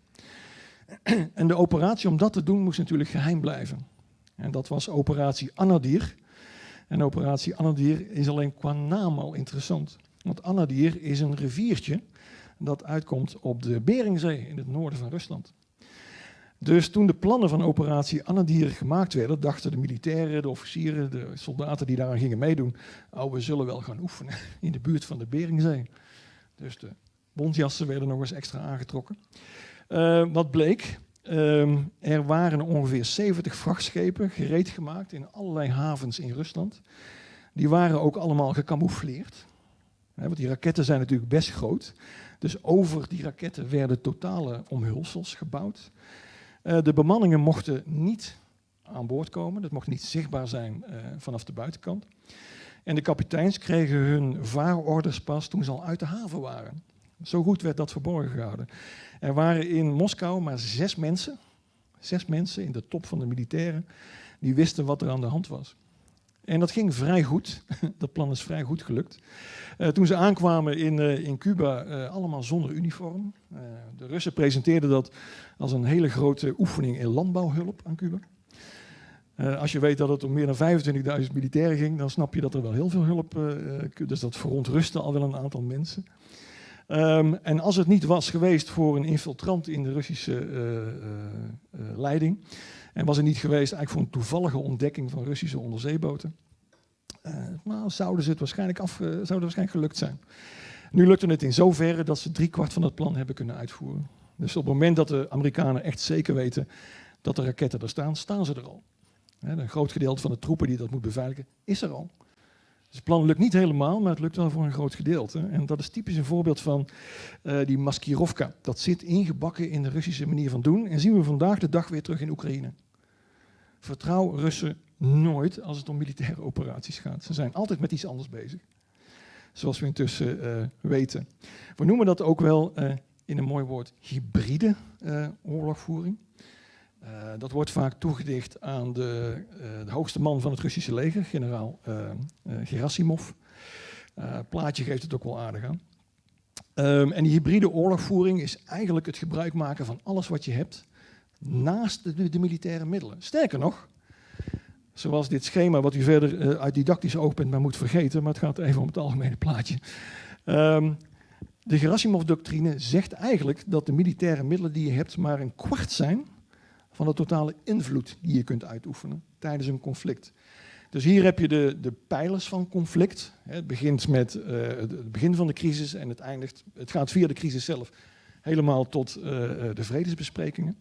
Speaker 2: En de operatie om dat te doen moest natuurlijk geheim blijven. En dat was operatie Anadir. En operatie Anadir is alleen qua naam al interessant. Want Anadir is een riviertje dat uitkomt op de Beringzee in het noorden van Rusland. Dus toen de plannen van operatie Anadir gemaakt werden, dachten de militairen, de officieren, de soldaten die daaraan gingen meedoen, oh, we zullen wel gaan oefenen in de buurt van de Beringzee. Dus de bondjassen werden nog eens extra aangetrokken. Uh, wat bleek? Uh, er waren ongeveer 70 vrachtschepen gereed gemaakt in allerlei havens in Rusland. Die waren ook allemaal gecamoufleerd. Want die raketten zijn natuurlijk best groot. Dus over die raketten werden totale omhulsels gebouwd. Uh, de bemanningen mochten niet aan boord komen, dat mocht niet zichtbaar zijn uh, vanaf de buitenkant. En de kapiteins kregen hun vaarorders pas toen ze al uit de haven waren. Zo goed werd dat verborgen gehouden. Er waren in Moskou maar zes mensen, Zes mensen in de top van de militairen die wisten wat er aan de hand was. En dat ging vrij goed. dat plan is vrij goed gelukt. Uh, toen ze aankwamen in, uh, in Cuba, uh, allemaal zonder uniform. de Russen presenteerden dat als een hele grote oefening in landbouwhulp aan Cuba. als je weet dat het om meer dan 25.000 militairen ging, dan snap je dat er wel heel veel hulp. dus dat verontrustte al wel een aantal mensen. Um, en als het niet was geweest voor een infiltrant in de Russische leiding, en was het niet geweest eigenlijk voor een toevallige ontdekking van Russische onderzeeboten, uh, nou, zouden ze het waarschijnlijk, af, uh, zouden waarschijnlijk gelukt zijn. Nu lukte het in zoverre dat ze driekwart van het plan hebben kunnen uitvoeren. Dus op het moment dat de Amerikanen echt zeker weten dat de raketten er staan, staan ze er al. een groot gedeelte van de troepen die dat moet beveiligen, is er al. Dus het plan lukt niet helemaal, maar het lukt wel voor een groot gedeelte. En dat is typisch een voorbeeld van uh, die maskirovka. Dat zit ingebakken in de Russische manier van doen. En zien we vandaag de dag weer terug in Oekraïne. Vertrouw Russen nooit als het om militaire operaties gaat. Ze zijn altijd met iets anders bezig. Zoals we intussen uh, weten. We noemen dat ook wel uh, in een mooi woord hybride oorlogvoering. Dat wordt vaak toegedicht aan de, de, hoogste man van het Russische leger, generaal Gerasimov. plaatje geeft het ook wel aardig aan. Um, en die hybride oorlogvoering is eigenlijk het gebruik maken van alles wat je hebt naast de, militaire middelen. Sterker nog, zoals dit schema, wat u verder uh, uit didactisch oogpunt maar moet vergeten, maar het gaat even om het algemene plaatje. Um, de Gerasimov-doctrine zegt eigenlijk dat de militaire middelen die je hebt maar een kwart zijn van de totale invloed die je kunt uitoefenen tijdens een conflict. Dus hier heb je de, de pijlers van conflict. Het begint met uh, het begin van de crisis en het eindigt, het gaat via de crisis zelf helemaal tot uh, de vredesbesprekingen.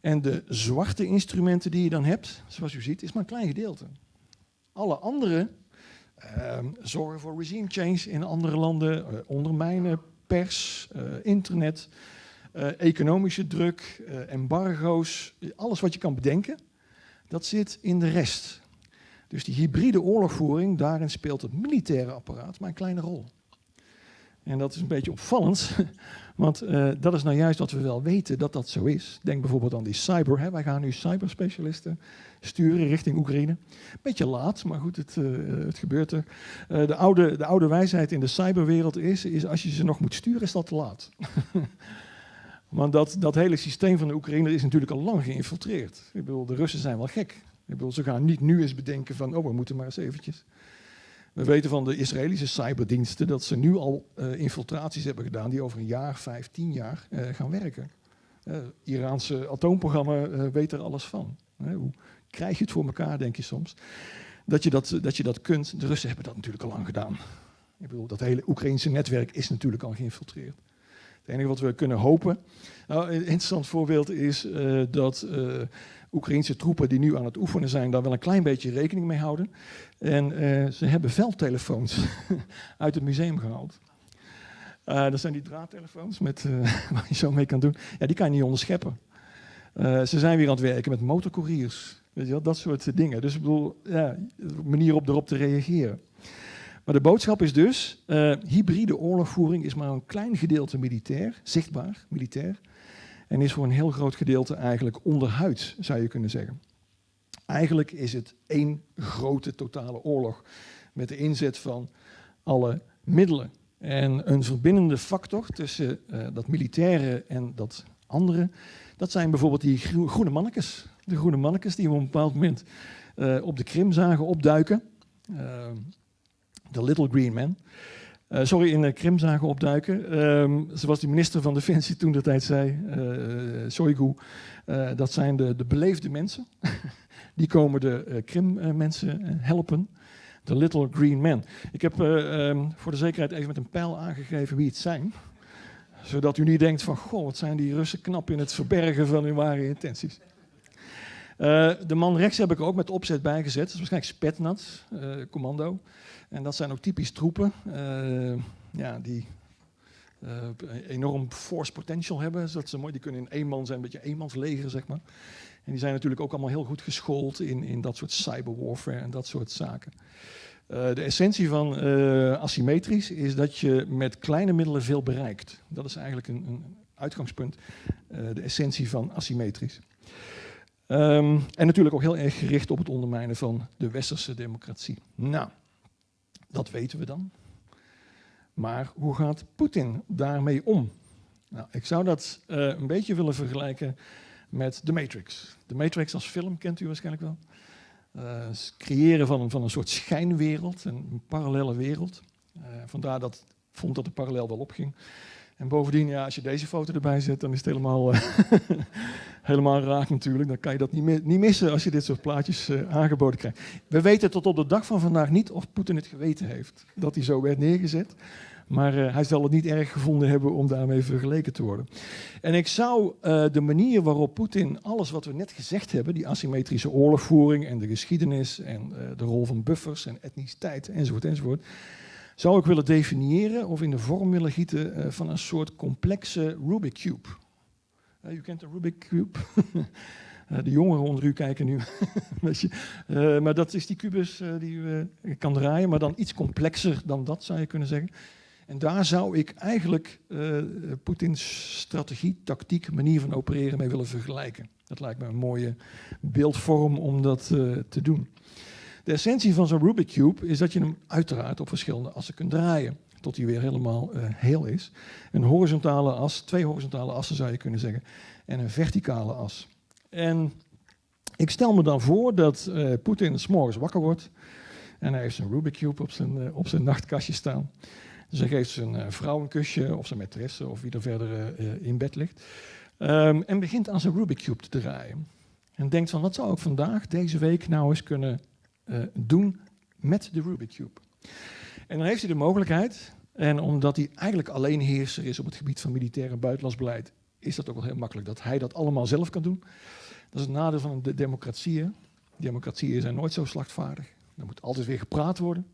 Speaker 2: En de zwarte instrumenten die je dan hebt, zoals u ziet, is maar een klein gedeelte. Alle andere uh, zorgen voor regime change in andere landen, ondermijnen pers, internet, eh, economische druk, embargo's, alles wat je kan bedenken, dat zit in de rest. Dus die hybride oorlogvoering, daarin speelt het militaire apparaat maar een kleine rol. En dat is een beetje opvallend, want uh, dat is nou juist wat we wel weten dat dat zo is. Denk bijvoorbeeld aan die cyber. Hè. Wij gaan nu cyberspecialisten sturen richting Oekraïne. Beetje laat, maar goed, het, het gebeurt er. De, oude, de oude wijsheid in de cyberwereld is, is als je ze nog moet sturen, is dat te laat. Want dat, dat hele systeem van de Oekraïne is natuurlijk al lang geïnfiltreerd. Ik bedoel, de Russen zijn wel gek. Ik bedoel, ze gaan niet nu eens bedenken van, oh, we moeten maar eens eventjes. We weten van de Israëlische cyberdiensten dat ze nu al uh, infiltraties hebben gedaan die over een jaar, vijf, tien jaar uh, gaan werken. Het uh, Iraanse atoomprogramma weet er alles van. hoe krijg je het voor elkaar, denk je soms? Dat je dat, dat je dat kunt. De Russen hebben dat natuurlijk al lang gedaan. Ik bedoel, dat hele Oekraïnse netwerk is natuurlijk al geïnfiltreerd. Het enige wat we kunnen hopen. Nou, een interessant voorbeeld is uh, dat uh, Oekraïnse troepen die nu aan het oefenen zijn, daar wel een klein beetje rekening mee houden. En uh, ze hebben veldtelefoons uit het museum gehaald. dat zijn die draadtelefoons met, waar je zo mee kan doen. Ja, die kan je niet onderscheppen. ze zijn weer aan het werken met motorcouriers. Weet je wel, dat soort dingen. Dus ik bedoel, ja, manier op erop te reageren. Maar de boodschap is dus, uh, hybride oorlogvoering is maar een klein gedeelte militair, zichtbaar militair, en is voor een heel groot gedeelte eigenlijk onderhuids, zou je kunnen zeggen. Eigenlijk is het één grote totale oorlog met de inzet van alle middelen. En een verbindende factor tussen uh, dat militaire en dat andere, dat zijn bijvoorbeeld die groene mannetjes. De groene mannetjes die we op een bepaald moment uh, op de Krim zagen opduiken. Uh, de Little Green Man. Uh, sorry, in Krim zagen opduiken. Um, zoals de minister van Defensie toen de tijd zei, uh, Shoigu, uh, dat zijn de, de beleefde mensen. Die komen de Krim-mensen helpen. De Little Green Man. Ik heb um, voor de zekerheid even met een pijl aangegeven wie het zijn. Zodat u niet denkt van, goh, wat zijn die Russen knap in het verbergen van hun ware intenties. De man rechts heb ik er ook met opzet bijgezet. Dat is waarschijnlijk Spetnat, commando. En dat zijn ook typisch troepen uh, ja, die uh, enorm force potential hebben. Dat ze mooi, die kunnen in één man zijn, een beetje eenmansleger, zeg maar. En die zijn natuurlijk ook allemaal heel goed geschoold in, in dat soort cyberwarfare en dat soort zaken. Uh, de essentie van asymmetrisch is dat je met kleine middelen veel bereikt. Dat is eigenlijk een, een uitgangspunt, eh, de essentie van asymmetrisch. Ehm, en natuurlijk ook heel erg gericht op het ondermijnen van de westerse democratie. Nou, dat weten we dan. Maar hoe gaat Poetin daarmee om? Nou, ik zou dat uh, een beetje willen vergelijken met The Matrix. The Matrix als film kent u waarschijnlijk wel. Het creëren van een, van een soort schijnwereld, een, een parallele wereld. Uh, vandaar dat vond dat de parallel wel opging. En bovendien, ja, als je deze foto erbij zet, dan is het helemaal, uh, helemaal raak natuurlijk. Dan kan je dat niet, niet missen als je dit soort plaatjes aangeboden krijgt. We weten tot op de dag van vandaag niet of Poetin het geweten heeft dat hij zo werd neergezet. Maar uh, hij zal het niet erg gevonden hebben om daarmee vergeleken te worden. En ik zou de manier waarop Poetin alles wat we net gezegd hebben, die asymmetrische oorlogvoering en de geschiedenis en de rol van buffers en etniciteit enzovoort enzovoort, zou ik willen definiëren of in de vorm willen gieten van een soort complexe Rubik Cube. u kent de Rubik Cube? de jongeren onder u kijken nu. maar dat is die kubus die u kan draaien, maar dan iets complexer dan dat zou je kunnen zeggen. En daar zou ik eigenlijk Poetins strategie, tactiek, manier van opereren mee willen vergelijken. Dat lijkt me een mooie beeldvorm om dat te doen. De essentie van zo'n Rubik Cube is dat je hem uiteraard op verschillende assen kunt draaien. Tot hij weer helemaal uh, heel is. Een horizontale as, twee horizontale assen zou je kunnen zeggen. En een verticale as. En ik stel me dan voor dat Poetin s'morgens wakker wordt. En hij heeft zijn Rubik Cube op zijn, op zijn nachtkastje staan. Dus hij geeft zijn uh, vrouw een kusje, of zijn maîtresse, of wie er verder uh, in bed ligt. Um, en begint aan zijn Rubik Cube te draaien. En denkt van, wat zou ik vandaag, deze week, nou eens kunnen uh, doen met de Rubik Cube? En dan heeft hij de mogelijkheid, en omdat hij eigenlijk alleen heerser is op het gebied van militair en buitenlands beleid, is dat ook wel heel makkelijk dat hij dat allemaal zelf kan doen. Dat is het nadeel van de democratieën. Democratieën zijn nooit zo slachtvaardig. Er moet altijd weer gepraat worden.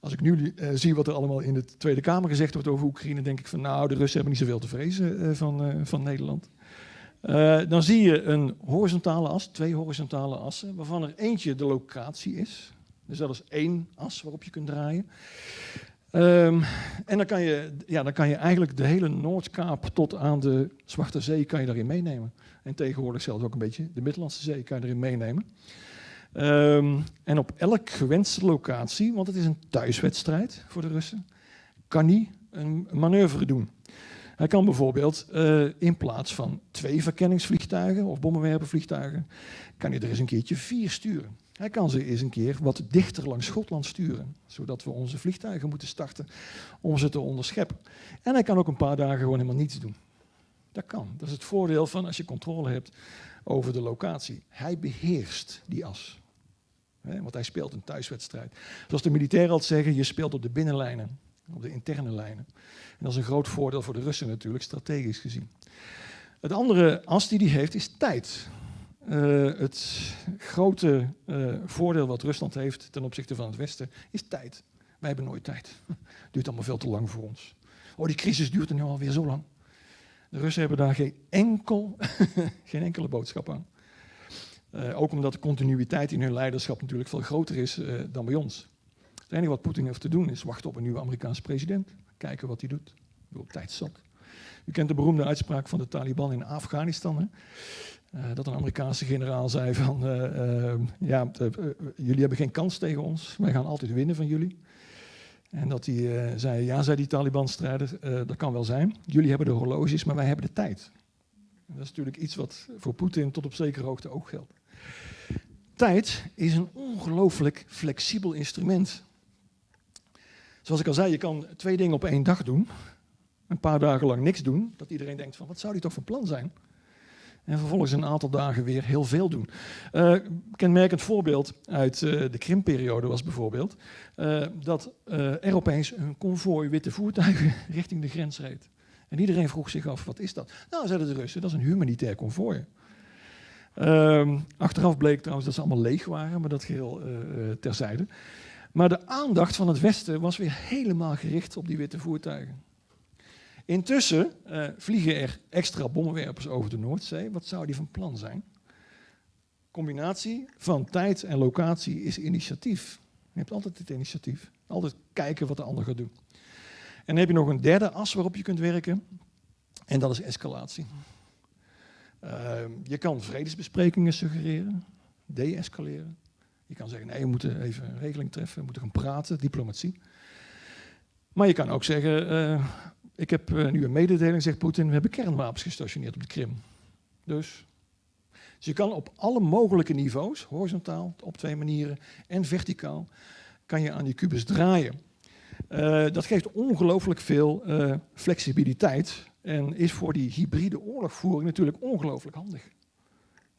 Speaker 2: Als ik nu uh, zie wat er allemaal in de Tweede Kamer gezegd wordt over Oekraïne, denk ik van nou, de Russen hebben niet zoveel te vrezen uh, van, van Nederland. Dan zie je een horizontale as, twee horizontale assen, waarvan er eentje de locatie is. Dus dat is één as waarop je kunt draaien. Um, en dan kan, je, ja, dan kan je eigenlijk de hele Noordkaap tot aan de Zwarte Zee kan je daarin meenemen. En tegenwoordig zelfs ook een beetje de Middellandse Zee kan je erin meenemen. Um, en op elk gewenste locatie, want het is een thuiswedstrijd voor de Russen, kan hij een manoeuvre doen. Hij kan bijvoorbeeld uh, in plaats van twee verkenningsvliegtuigen of bommenwerpervliegtuigen, kan hij er eens een keertje vier sturen. Hij kan ze eens een keer wat dichter langs Schotland sturen, zodat we onze vliegtuigen moeten starten om ze te onderscheppen. En hij kan ook een paar dagen gewoon helemaal niets doen. Dat kan. Dat is het voordeel van als je controle hebt over de locatie. Hij beheerst die as. Want hij speelt een thuiswedstrijd. Zoals de militairen altijd zeggen, je speelt op de binnenlijnen, op de interne lijnen. En dat is een groot voordeel voor de Russen natuurlijk, strategisch gezien. Het andere as die hij heeft is tijd. Uh, het grote uh, voordeel wat Rusland heeft ten opzichte van het Westen is tijd. Wij hebben nooit tijd. Duurt allemaal veel te lang voor ons. Oh, die crisis duurt er nu alweer zo lang. De Russen hebben daar geen, enkel, geen enkele boodschap aan. Uh, ook omdat de continuïteit in hun leiderschap natuurlijk veel groter is dan bij ons. Het enige wat Poetin heeft te doen is wachten op een nieuwe Amerikaanse president. Kijken wat hij doet. Ik bedoel, tijd zat. U kent de beroemde uitspraak van de Taliban in Afghanistan. Hè? Uh, dat een Amerikaanse generaal zei van, ja, jullie hebben geen kans tegen ons. Wij gaan altijd winnen van jullie. En dat hij zei, ja, zei die Taliban-strijder, dat kan wel zijn. Jullie hebben de horloges, maar wij hebben de tijd. Dat is natuurlijk iets wat voor Poetin tot op zekere hoogte ook geldt. Tijd is een ongelooflijk flexibel instrument. Zoals ik al zei, je kan twee dingen op één dag doen. Een paar dagen lang niks doen. Dat iedereen denkt van, wat zou die toch van plan zijn? En vervolgens een aantal dagen weer heel veel doen. Uh, kenmerkend voorbeeld uit uh, de Krimperiode was bijvoorbeeld uh, dat er opeens een konvooi witte voertuigen richting de grens reed. En iedereen vroeg zich af, wat is dat? Nou, zeiden de Russen, dat is een humanitair konvooi. Ehm, achteraf bleek trouwens dat ze allemaal leeg waren, maar dat geheel terzijde. Maar de aandacht van het Westen was weer helemaal gericht op die witte voertuigen. Intussen uh, vliegen er extra bommenwerpers over de Noordzee. Wat zou die van plan zijn? Combinatie van tijd en locatie is initiatief. Je hebt altijd het initiatief. Altijd kijken wat de ander gaat doen. En dan heb je nog een derde as waarop je kunt werken. En dat is escalatie. Ehm, je kan vredesbesprekingen suggereren, de-escaleren. Je kan zeggen, nee, we moeten even een regeling treffen, we moeten gaan praten, diplomatie. Maar je kan ook zeggen, uh, ik heb uh, nu een mededeling, zegt Poetin, we hebben kernwapens gestationeerd op de Krim. Dus, dus je kan op alle mogelijke niveaus, horizontaal op twee manieren en verticaal, kan je aan die kubus draaien. Uh, dat geeft ongelooflijk veel flexibiliteit en is voor die hybride oorlogvoering natuurlijk ongelooflijk handig.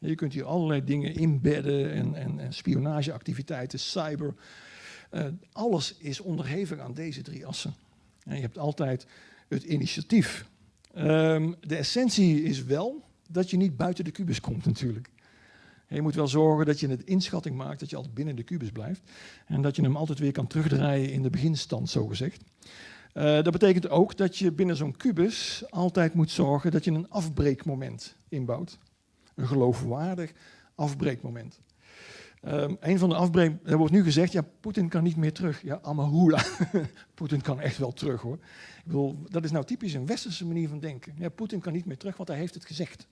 Speaker 2: Je kunt hier allerlei dingen inbedden en, en, en spionageactiviteiten, cyber. Uh, alles is onderhevig aan deze drie assen. En je hebt altijd het initiatief. Um, de essentie is wel dat je niet buiten de kubus komt natuurlijk. Je moet wel zorgen dat je een inschatting maakt dat je altijd binnen de kubus blijft. En dat je hem altijd weer kan terugdraaien in de beginstand, zogezegd. Uh, dat betekent ook dat je binnen zo'n kubus altijd moet zorgen dat je een afbreekmoment inbouwt. Een geloofwaardig afbreekmoment. Um, een van de afbreek, er wordt nu gezegd, ja, Poetin kan niet meer terug. Ja, Amahula. Poetin kan echt wel terug hoor. Ik bedoel, dat is nou typisch een westerse manier van denken. Ja, Poetin kan niet meer terug, want hij heeft het gezegd.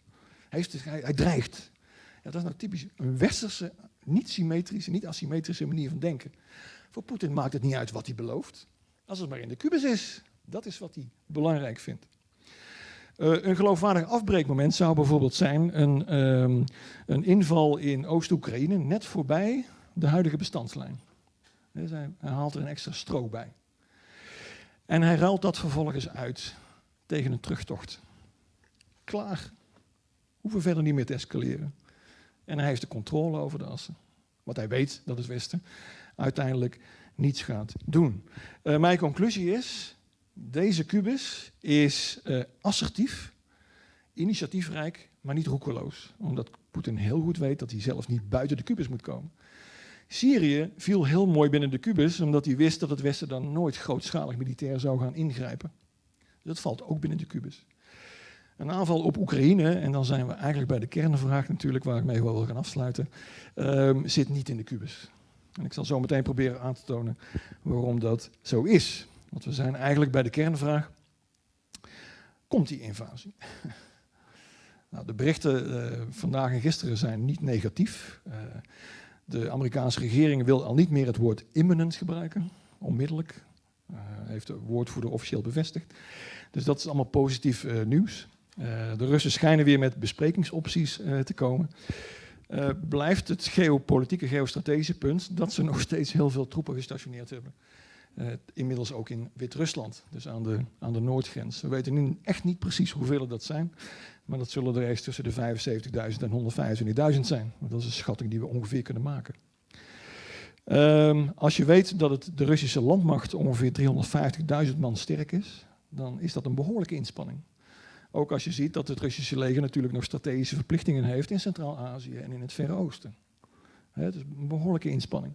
Speaker 2: Hij, heeft hij, hij dreigt. Ja, dat is nou typisch een westerse, niet symmetrische, niet asymmetrische manier van denken. Voor Poetin maakt het niet uit wat hij belooft. Als het maar in de kubus is. Dat is wat hij belangrijk vindt. Uh, een geloofwaardig afbreekmoment zou bijvoorbeeld zijn een, um, een inval in Oost-Oekraïne net voorbij de huidige bestandslijn. Hij, haalt er een extra strook bij. En hij ruilt dat vervolgens uit tegen een terugtocht. Klaar. Hoeven verder niet meer te escaleren. En hij heeft de controle over de assen. Want hij weet dat het Westen uiteindelijk niets gaat doen. Uh, mijn conclusie is, deze kubus is uh, assertief, initiatiefrijk, maar niet roekeloos. Omdat Poetin heel goed weet dat hij zelf niet buiten de kubus moet komen. Syrië viel heel mooi binnen de kubus, omdat hij wist dat het Westen dan nooit grootschalig militair zou gaan ingrijpen. Dat valt ook binnen de kubus. Een aanval op Oekraïne, en dan zijn we eigenlijk bij de kernvraag natuurlijk, waar ik mee wil gaan afsluiten, uh, zit niet in de kubus. En ik zal zo meteen proberen aan te tonen waarom dat zo is. Want we zijn eigenlijk bij de kernvraag, komt die invasie? nou, de berichten uh, vandaag en gisteren zijn niet negatief. Uh, de Amerikaanse regering wil al niet meer het woord imminent gebruiken, onmiddellijk. Uh, heeft de woordvoerder officieel bevestigd. Dus dat is allemaal positief nieuws. de Russen schijnen weer met besprekingsopties te komen. Blijft het geopolitieke, geostrategische punt dat ze nog steeds heel veel troepen gestationeerd hebben. Inmiddels ook in Wit-Rusland, dus aan de, aan de noordgrens. We weten nu echt niet precies hoeveel dat zijn, maar dat zullen er eens tussen de 75.000 en 125.000 zijn. Dat is een schatting die we ongeveer kunnen maken. Um, als je weet dat het, de Russische landmacht ongeveer 350.000 man sterk is, dan is dat een behoorlijke inspanning. Ook als je ziet dat het Russische leger natuurlijk nog strategische verplichtingen heeft in Centraal-Azië en in het Verre Oosten. Het is een behoorlijke inspanning.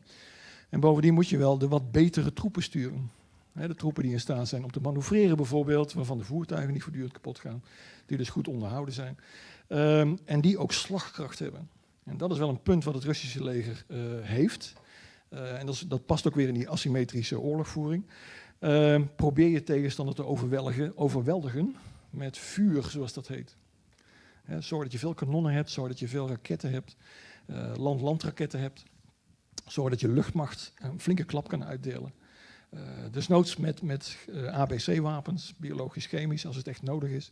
Speaker 2: En bovendien moet je wel de wat betere troepen sturen. de troepen die in staat zijn om te manoeuvreren bijvoorbeeld, waarvan de voertuigen niet voortdurend kapot gaan, die dus goed onderhouden zijn. Um, en die ook slagkracht hebben. En dat is wel een punt wat het Russische leger uh, heeft. Uh, en dat, dat, past ook weer in die asymmetrische oorlogvoering. Uh, probeer je tegenstander te overweldigen, overweldigen met vuur, zoals dat heet. He, zorg dat je veel kanonnen hebt, zorg dat je veel raketten hebt, uh, land-landraketten hebt. Zorg dat je luchtmacht een flinke klap kan uitdelen. Uh, desnoods met, met uh, eh, ABC-wapens, biologisch-chemisch, als het echt nodig is.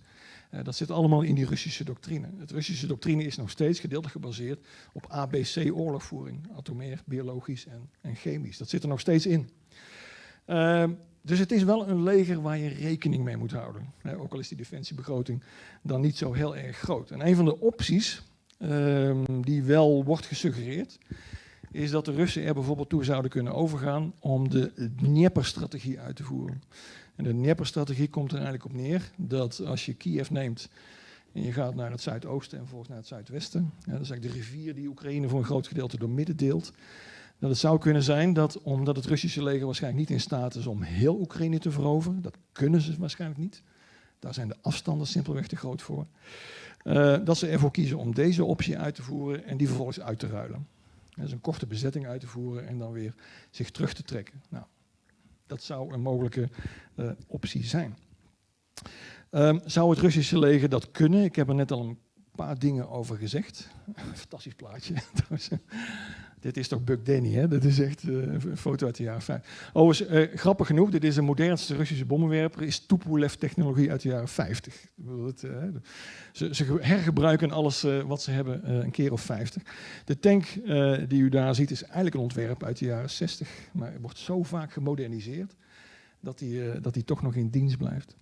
Speaker 2: Dat zit allemaal in die Russische doctrine. Het Russische doctrine is nog steeds gedeeltelijk gebaseerd op ABC-oorlogvoering. Atomair, biologisch en, en, chemisch. Dat zit er nog steeds in. Ehm, dus het is wel een leger waar je rekening mee moet houden. ook al is die defensiebegroting dan niet zo heel erg groot. En een van de opties um, die wel wordt gesuggereerd, is dat de Russen er bijvoorbeeld toe zouden kunnen overgaan om de Dnieper-strategie uit te voeren. En de Dnieper-strategie komt er eigenlijk op neer dat als je Kiev neemt en je gaat naar het zuidoosten en vervolgens naar het zuidwesten, dat is eigenlijk de rivier die Oekraïne voor een groot gedeelte door midden deelt, dat het zou kunnen zijn dat, omdat het Russische leger waarschijnlijk niet in staat is om heel Oekraïne te veroveren, dat kunnen ze waarschijnlijk niet, daar zijn de afstanden simpelweg te groot voor, uh, dat ze ervoor kiezen om deze optie uit te voeren en die vervolgens uit te ruilen. Dus een korte bezetting uit te voeren en dan weer zich terug te trekken. Nou, dat zou een mogelijke uh, optie zijn. Ehm, zou het Russische leger dat kunnen? Ik heb er net al een paar dingen over gezegd. Fantastisch plaatje. dit is toch Buck Danny, hè? Dat is echt uh, een foto uit de jaren 50. Overigens, uh, grappig genoeg, dit is de modernste Russische bommenwerper, is Tupolev-technologie uit de jaren 50. Het, uh, ze, ze, hergebruiken alles wat ze hebben een keer of 50. De tank die u daar ziet is eigenlijk een ontwerp uit de jaren 60, maar wordt zo vaak gemoderniseerd dat die, dat die toch nog in dienst blijft.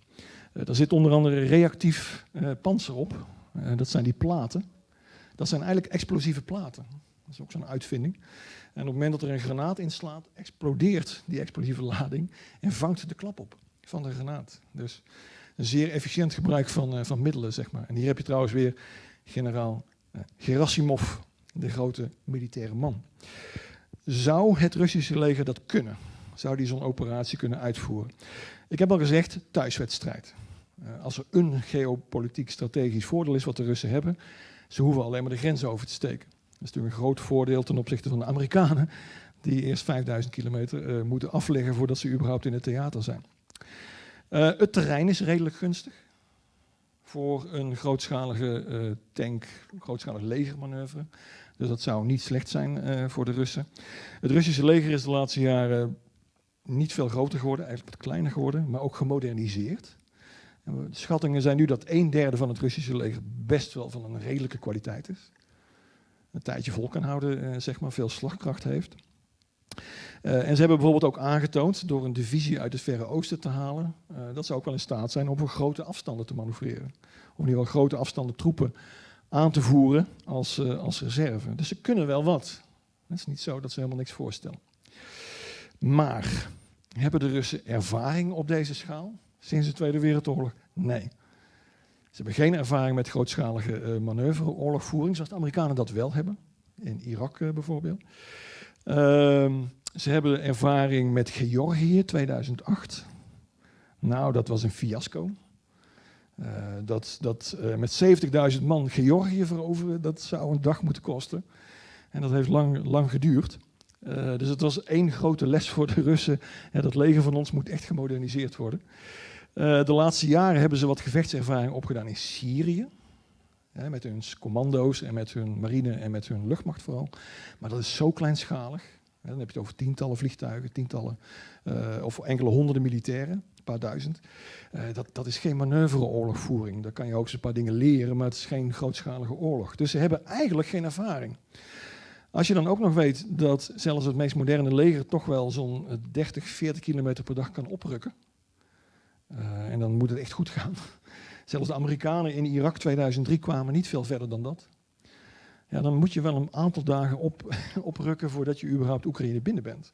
Speaker 2: er zit onder andere reactief panzer op, dat zijn die platen. Dat zijn eigenlijk explosieve platen. Dat is ook zo'n uitvinding. En op het moment dat er een granaat inslaat, explodeert die explosieve lading en vangt de klap op van de granaat. Dus een zeer efficiënt gebruik van, uh, van middelen, zeg maar. En hier heb je trouwens weer generaal uh, Gerasimov, de grote militaire man. Zou het Russische leger dat kunnen? Zou die zo'n operatie kunnen uitvoeren? Ik heb al gezegd, thuiswedstrijd. Uh, als er een geopolitiek strategisch voordeel is wat de Russen hebben, ze hoeven alleen maar de grens over te steken. Dat is natuurlijk een groot voordeel ten opzichte van de Amerikanen, die eerst 5000 kilometer uh, moeten afleggen voordat ze überhaupt in het theater zijn. Uh, het terrein is redelijk gunstig voor een grootschalige tank, grootschalig legermanoeuvre. Dus dat zou niet slecht zijn voor de Russen. Het Russische leger is de laatste jaren niet veel groter geworden, eigenlijk wat kleiner geworden, maar ook gemoderniseerd. De schattingen zijn nu dat een derde van het Russische leger best wel van een redelijke kwaliteit is een tijdje vol kan houden, uh, zeg maar, veel slagkracht heeft. Uh, en ze hebben bijvoorbeeld ook aangetoond, door een divisie uit het Verre Oosten te halen, uh, dat ze ook wel in staat zijn om voor grote afstanden te manoeuvreren. Of in geval grote afstanden troepen aan te voeren als, als reserve. Dus ze kunnen wel wat. Het is niet zo dat ze helemaal niks voorstellen. Maar hebben de Russen ervaring op deze schaal sinds de Tweede Wereldoorlog? Nee. Ze hebben geen ervaring met grootschalige uh, manoeuvre, oorlogvoering, zoals de Amerikanen dat wel hebben. In Irak uh, bijvoorbeeld. Uh, ze hebben ervaring met Georgië 2008. Nou, dat was een fiasco. Uh, dat dat met 70.000 man Georgië veroveren, dat zou een dag moeten kosten. En dat heeft lang, lang geduurd. dus het was één grote les voor de Russen. Dat leger van ons moet echt gemoderniseerd worden. Uh, de laatste jaren hebben ze wat gevechtservaring opgedaan in Syrië. Hè, met hun commando's en met hun marine en met hun luchtmacht vooral. Maar dat is zo kleinschalig. Hè, dan heb je het over tientallen vliegtuigen, tientallen uh, of enkele honderden militairen, een paar duizend. Uh, dat, dat is geen manoeuvreoorlogvoering. Daar kan je ook eens een paar dingen leren, maar het is geen grootschalige oorlog. Dus ze hebben eigenlijk geen ervaring. Als je dan ook nog weet dat zelfs het meest moderne leger toch wel zo'n 30, 40 kilometer per dag kan oprukken. Uh, en dan moet het echt goed gaan. Zelfs de Amerikanen in Irak 2003 kwamen niet veel verder dan dat. Ja, dan moet je wel een aantal dagen op, oprukken voordat je überhaupt Oekraïne binnen bent.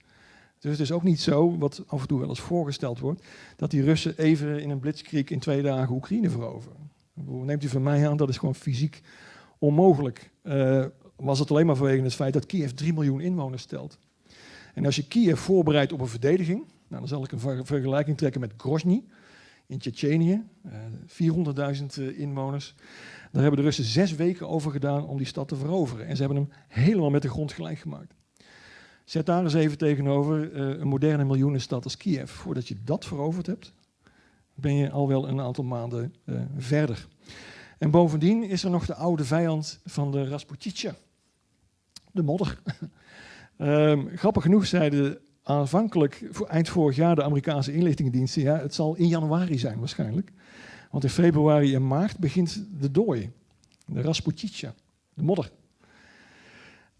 Speaker 2: Dus het is ook niet zo, wat af en toe wel eens voorgesteld wordt, dat die Russen even in een blitzkrieg in twee dagen Oekraïne veroveren. Neemt u van mij aan, dat is gewoon fysiek onmogelijk. Uh, was het alleen maar vanwege het feit dat Kiev 3 miljoen inwoners stelt. En als je Kiev voorbereidt op een verdediging, nou, dan zal ik een ver vergelijking trekken met Grozny in Tsjetsjenië, 400.000 uh, inwoners. Daar hebben de Russen zes weken over gedaan om die stad te veroveren. En ze hebben hem helemaal met de grond gelijk gemaakt. Zet daar eens even tegenover uh, een moderne miljoenenstad als Kiev. Voordat je dat veroverd hebt, ben je al wel een aantal maanden verder. En bovendien is er nog de oude vijand van de Rasputitsa, de modder. um, grappig genoeg zeiden aanvankelijk, eind vorig jaar, de Amerikaanse inlichtingendiensten, ja, het zal in januari zijn waarschijnlijk. Want in februari en maart begint de dooi, de Rasputitsa, de modder.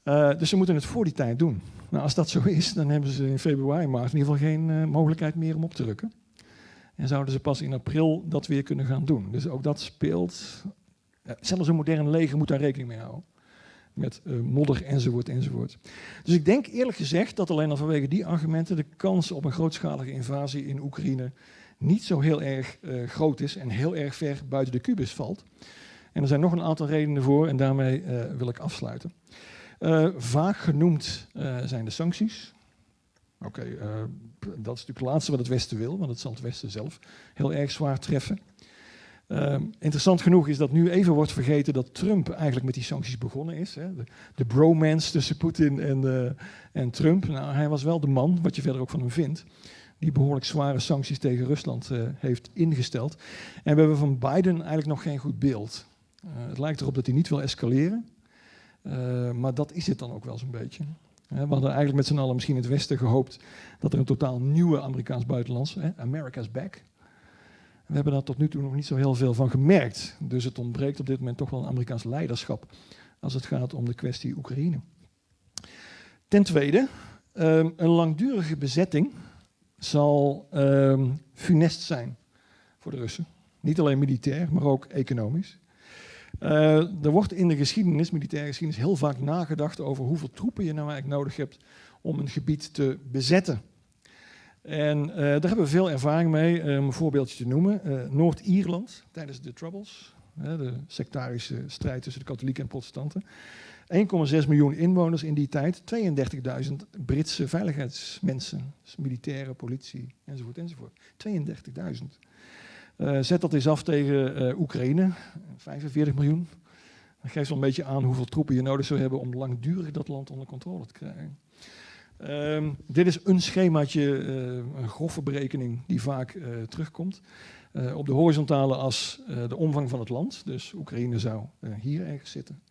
Speaker 2: Uh, dus ze moeten het voor die tijd doen. Nou, als dat zo is, dan hebben ze in februari maart in ieder geval geen uh, mogelijkheid meer om op te drukken. En zouden ze pas in april dat weer kunnen gaan doen. Dus ook dat speelt. Zelfs een moderne leger moet daar rekening mee houden met uh, modder enzovoort enzovoort. Dus ik denk eerlijk gezegd dat alleen al vanwege die argumenten de kans op een grootschalige invasie in Oekraïne niet zo heel erg uh, groot is en heel erg ver buiten de kubus valt. En er zijn nog een aantal redenen voor en daarmee uh, wil ik afsluiten. vaak genoemd zijn de sancties. Oké, dat is natuurlijk het laatste wat het Westen wil, want het zal het Westen zelf heel erg zwaar treffen. Uh, interessant genoeg is dat nu even wordt vergeten dat Trump eigenlijk met die sancties begonnen is. Hè. De, bromance tussen Poetin en, uh, en, Trump. Nou, hij was wel de man, wat je verder ook van hem vindt, die behoorlijk zware sancties tegen Rusland uh, heeft ingesteld. En we hebben van Biden eigenlijk nog geen goed beeld. Uh, het lijkt erop dat hij niet wil escaleren, maar dat is het dan ook wel zo'n beetje. we hadden eigenlijk met z'n allen misschien in het Westen gehoopt dat er een totaal nieuwe Amerikaans buitenlands, America's back. We hebben daar tot nu toe nog niet zo heel veel van gemerkt. Dus het ontbreekt op dit moment toch wel een Amerikaans leiderschap als het gaat om de kwestie Oekraïne. Ten tweede, um, een langdurige bezetting zal um, funest zijn voor de Russen. Niet alleen militair, maar ook economisch. Uh, er wordt in de geschiedenis, militaire geschiedenis, heel vaak nagedacht over hoeveel troepen je nou eigenlijk nodig hebt om een gebied te bezetten. En uh, daar hebben we veel ervaring mee. Um een voorbeeldje te noemen. Uh, Noord-Ierland tijdens de Troubles, de sectarische strijd tussen de katholieken en protestanten. 1,6 miljoen inwoners in die tijd, 32.000 Britse veiligheidsmensen, dus militairen, politie enzovoort enzovoort. 32.000. Uh, zet dat eens af tegen Oekraïne, 45 miljoen. Dat geeft wel een beetje aan hoeveel troepen je nodig zou hebben om langdurig dat land onder controle te krijgen. Um, dit is een schemaatje, uh, een grove berekening die vaak uh, terugkomt. Uh, op de horizontale as de omvang van het land, dus Oekraïne zou hier ergens zitten.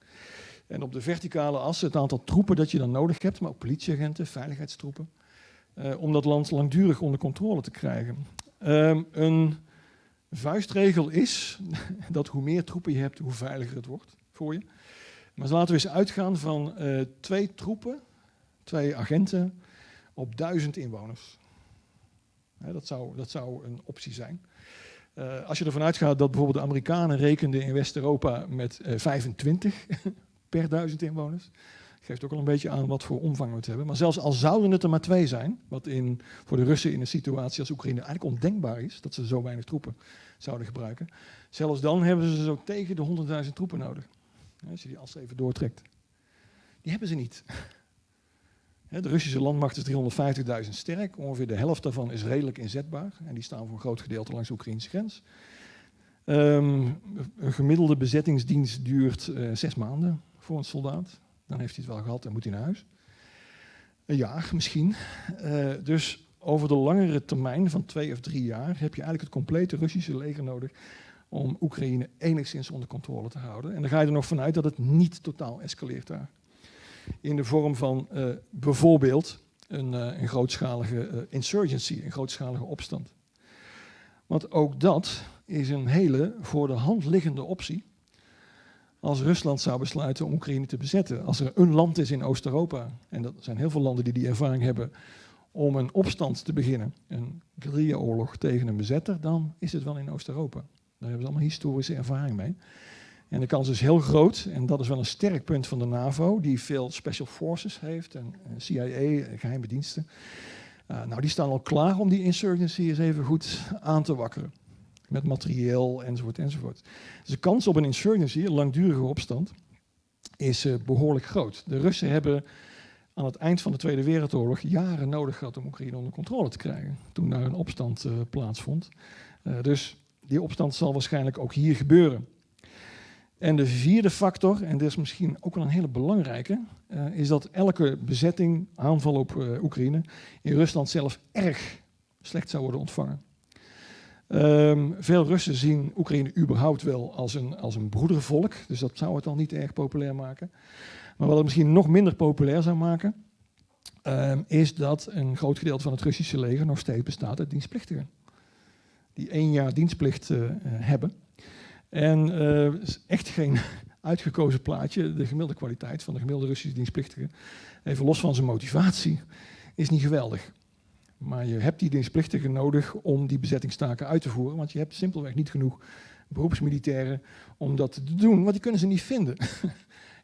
Speaker 2: En op de verticale as het aantal troepen dat je dan nodig hebt, maar ook politieagenten, veiligheidstroepen, om dat land langdurig onder controle te krijgen. Um, een vuistregel is dat hoe meer troepen je hebt, hoe veiliger het wordt voor je. Maar laten we eens uitgaan van twee troepen twee agenten op duizend inwoners. dat, zou, dat zou een optie zijn. Uh, als je ervan uitgaat dat bijvoorbeeld de Amerikanen rekenden in West-Europa met uh, 25 per duizend inwoners, geeft ook al een beetje aan wat voor omvang we het hebben. Maar zelfs al zouden het er maar twee zijn, wat in, voor de Russen in een situatie als Oekraïne eigenlijk ondenkbaar is, dat ze zo weinig troepen zouden gebruiken, zelfs dan hebben ze zo tegen de 100.000 troepen nodig. Als je die as even doortrekt. Die hebben ze niet. De Russische landmacht is 350.000 sterk. Ongeveer de helft daarvan is redelijk inzetbaar. En die staan voor een groot gedeelte langs de Oekraïnse grens. Um, een gemiddelde bezettingsdienst duurt uh, zes maanden voor een soldaat. Dan heeft hij het wel gehad en moet hij naar huis. Een jaar misschien. Uh, dus over de langere termijn van twee of drie jaar heb je eigenlijk het complete Russische leger nodig om Oekraïne enigszins onder controle te houden. En dan ga je er nog vanuit dat het niet totaal escaleert daar in de vorm van uh, bijvoorbeeld een, uh, een grootschalige uh, insurgency, een grootschalige opstand. Want ook dat is een hele voor de hand liggende optie. Als Rusland zou besluiten om Oekraïne te bezetten, als er een land is in Oost-Europa, en dat zijn heel veel landen die die ervaring hebben, om een opstand te beginnen, een guerrilla-oorlog tegen een bezetter, dan is het wel in Oost-Europa. Daar hebben ze allemaal historische ervaring mee. En de kans is heel groot, en dat is wel een sterk punt van de NAVO, die veel special forces heeft, en, CIA, geheime diensten. Uh, nou, die staan al klaar om die insurgency eens even goed aan te wakkeren. Met materieel enzovoort enzovoort. Dus de kans op een insurgency, een langdurige opstand, is uh, behoorlijk groot. De Russen hebben aan het eind van de Tweede Wereldoorlog jaren nodig gehad om Oekraïne onder controle te krijgen. Toen daar een opstand uh, plaatsvond. dus die opstand zal waarschijnlijk ook hier gebeuren. En de vierde factor, en dit is misschien ook wel een hele belangrijke, uh, is dat elke bezetting, aanval op uh, Oekraïne, in Rusland zelf erg slecht zou worden ontvangen. Um, veel Russen zien Oekraïne überhaupt wel als een, als een broedervolk, dus dat zou het al niet erg populair maken. Maar wat het misschien nog minder populair zou maken, um, is dat een groot gedeelte van het Russische leger nog steeds bestaat uit dienstplichtigen. Die één jaar dienstplicht uh, hebben. En is echt geen uitgekozen plaatje. De gemiddelde kwaliteit van de gemiddelde Russische dienstplichtige, even los van zijn motivatie, is niet geweldig. Maar je hebt die dienstplichtigen nodig om die bezettingstaken uit te voeren, want je hebt simpelweg niet genoeg beroepsmilitairen om dat te doen, want die kunnen ze niet vinden.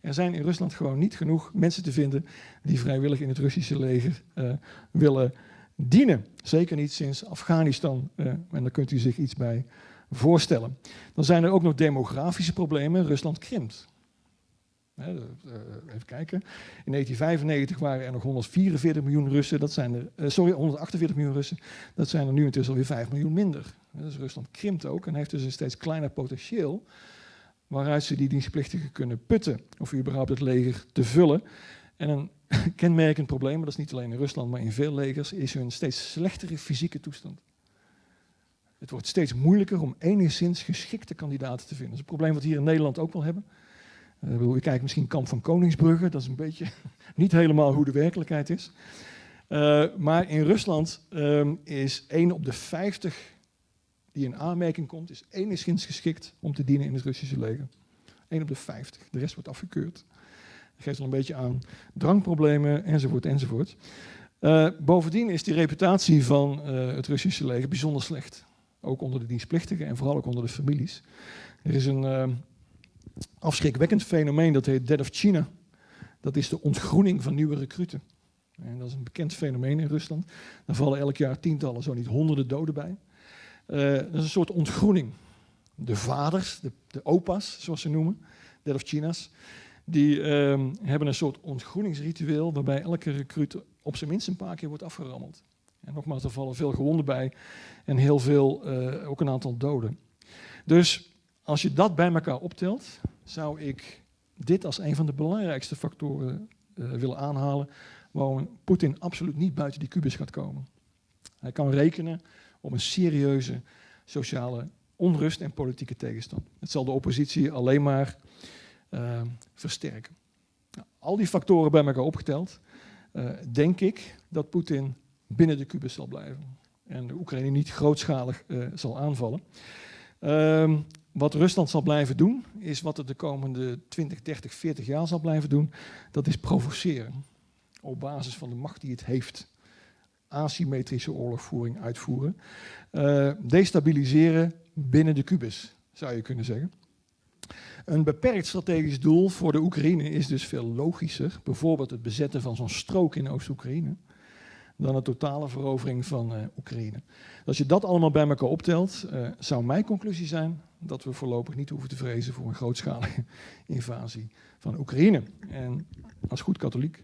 Speaker 2: Er zijn in Rusland gewoon niet genoeg mensen te vinden die vrijwillig in het Russische leger uh, willen dienen. Zeker niet sinds Afghanistan. Uh, en daar kunt u zich iets bij voorstellen. Dan zijn er ook nog demografische problemen. Rusland krimpt. even kijken. In 1995 waren er nog 144 miljoen Russen. Dat zijn er, uh, sorry, 148 miljoen Russen. Dat zijn er nu intussen alweer 5 miljoen minder. Dus Rusland krimpt ook en heeft dus een steeds kleiner potentieel waaruit ze die dienstplichtigen kunnen putten. Of überhaupt het leger te vullen. En een kenmerkend probleem, maar dat is niet alleen in Rusland, maar in veel legers, is hun steeds slechtere fysieke toestand. Het wordt steeds moeilijker om enigszins geschikte kandidaten te vinden. Dat is een probleem wat we hier in Nederland ook wel hebben. Uh, je kijkt misschien Kamp van Koningsbrugge, dat is een beetje niet helemaal hoe de werkelijkheid is. Uh, maar in Rusland um, is 1 op de 50 die in aanmerking komt, is enigszins geschikt om te dienen in het Russische leger. 1 op de 50, de rest wordt afgekeurd. Dat geeft al een beetje aan drankproblemen enzovoort enzovoort. Uh, bovendien is die reputatie van het Russische leger bijzonder slecht. Ook onder de dienstplichtigen en vooral ook onder de families. Er is een uh, afschrikwekkend fenomeen dat heet Dead of China. Dat is de ontgroening van nieuwe recruten. En dat is een bekend fenomeen in Rusland. Daar vallen elk jaar tientallen, zo niet honderden doden bij. Uh, dat is een soort ontgroening. De vaders, de, de opa's, zoals ze noemen, Dead of China's, die um, hebben een soort ontgroeningsritueel waarbij elke recruit op zijn minst een paar keer wordt afgerammeld. En nogmaals, er vallen veel gewonden bij en heel veel, uh, ook een aantal doden. Dus als je dat bij elkaar optelt, zou ik dit als een van de belangrijkste factoren uh, willen aanhalen waarom Poetin absoluut niet buiten die kubus gaat komen. Hij kan rekenen op een serieuze sociale onrust en politieke tegenstand. Het zal de oppositie alleen maar uh, versterken. Nou, al die factoren bij elkaar opgeteld, denk ik dat Poetin binnen de kubus zal blijven. En de Oekraïne niet grootschalig uh, zal aanvallen. Uh, wat Rusland zal blijven doen, is wat het de komende 20, 30, 40 jaar zal blijven doen. Dat is provoceren. Op basis van de macht die het heeft. Asymmetrische oorlogvoering uitvoeren. Uh, destabiliseren binnen de kubus, zou je kunnen zeggen. Een beperkt strategisch doel voor de Oekraïne is dus veel logischer. Bijvoorbeeld het bezetten van zo'n strook in Oost-Oekraïne. Dan de totale verovering van uh, Oekraïne. Als je dat allemaal bij elkaar optelt, uh, zou mijn conclusie zijn dat we voorlopig niet hoeven te vrezen voor een grootschalige invasie van Oekraïne. En als goed katholiek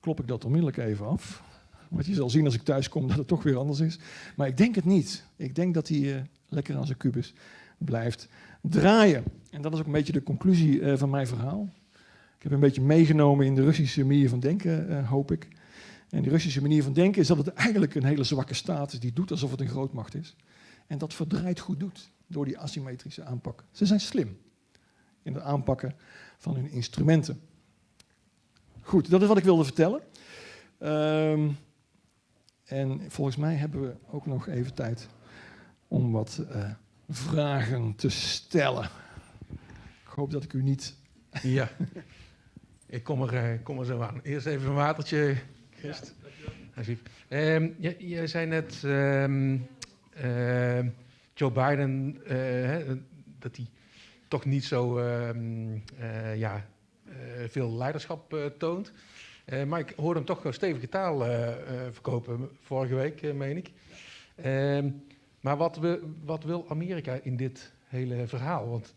Speaker 2: klop ik dat onmiddellijk even af. Want je zal zien als ik thuis kom dat het toch weer anders is. Maar ik denk het niet. Ik denk dat hij uh, lekker aan zijn kubus blijft draaien. En dat is ook een beetje de conclusie van mijn verhaal. Ik heb een beetje meegenomen in de Russische manier van denken, hoop ik. En die Russische manier van denken is dat het eigenlijk een hele zwakke staat is die doet alsof het een grootmacht is. En dat verdraait goed doet door die asymmetrische aanpak. Ze zijn slim in het aanpakken van hun instrumenten. Goed, dat is wat ik wilde vertellen. Um, en volgens mij hebben we ook nog even tijd om wat uh, vragen te stellen. Ik hoop dat ik u niet.
Speaker 1: Ja, ik kom er, uh, kom er zo aan. Eerst even een watertje, Christ. Ja, um, je, je, zei net, um, uh, Joe Biden, hè, dat hij toch niet zo ja, veel leiderschap toont. Maar ik hoorde hem toch stevige taal verkopen vorige week, meen ik. Ehm, maar wat, we, wat, wil Amerika in dit hele verhaal? Want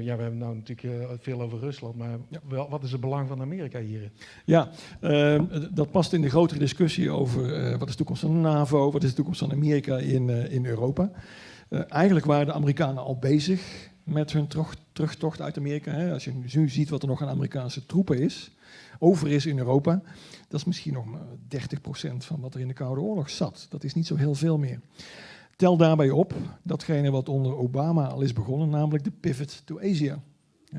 Speaker 1: ja, we hebben nou natuurlijk veel over Rusland, maar ja. wel, wat is het belang van Amerika hierin?
Speaker 2: Ja, ehm, dat past in de grotere discussie over wat is de toekomst van de NAVO, wat is de toekomst van Amerika in, in Europa. eigenlijk waren de Amerikanen al bezig met hun terug, terugtocht uit Amerika. Hè. Als je nu ziet wat er nog aan Amerikaanse troepen is, over is in Europa, dat is misschien nog maar 30% van wat er in de Koude Oorlog zat. Dat is niet zo heel veel meer. Tel daarbij op datgene wat onder Obama al is begonnen, namelijk de pivot to Asia.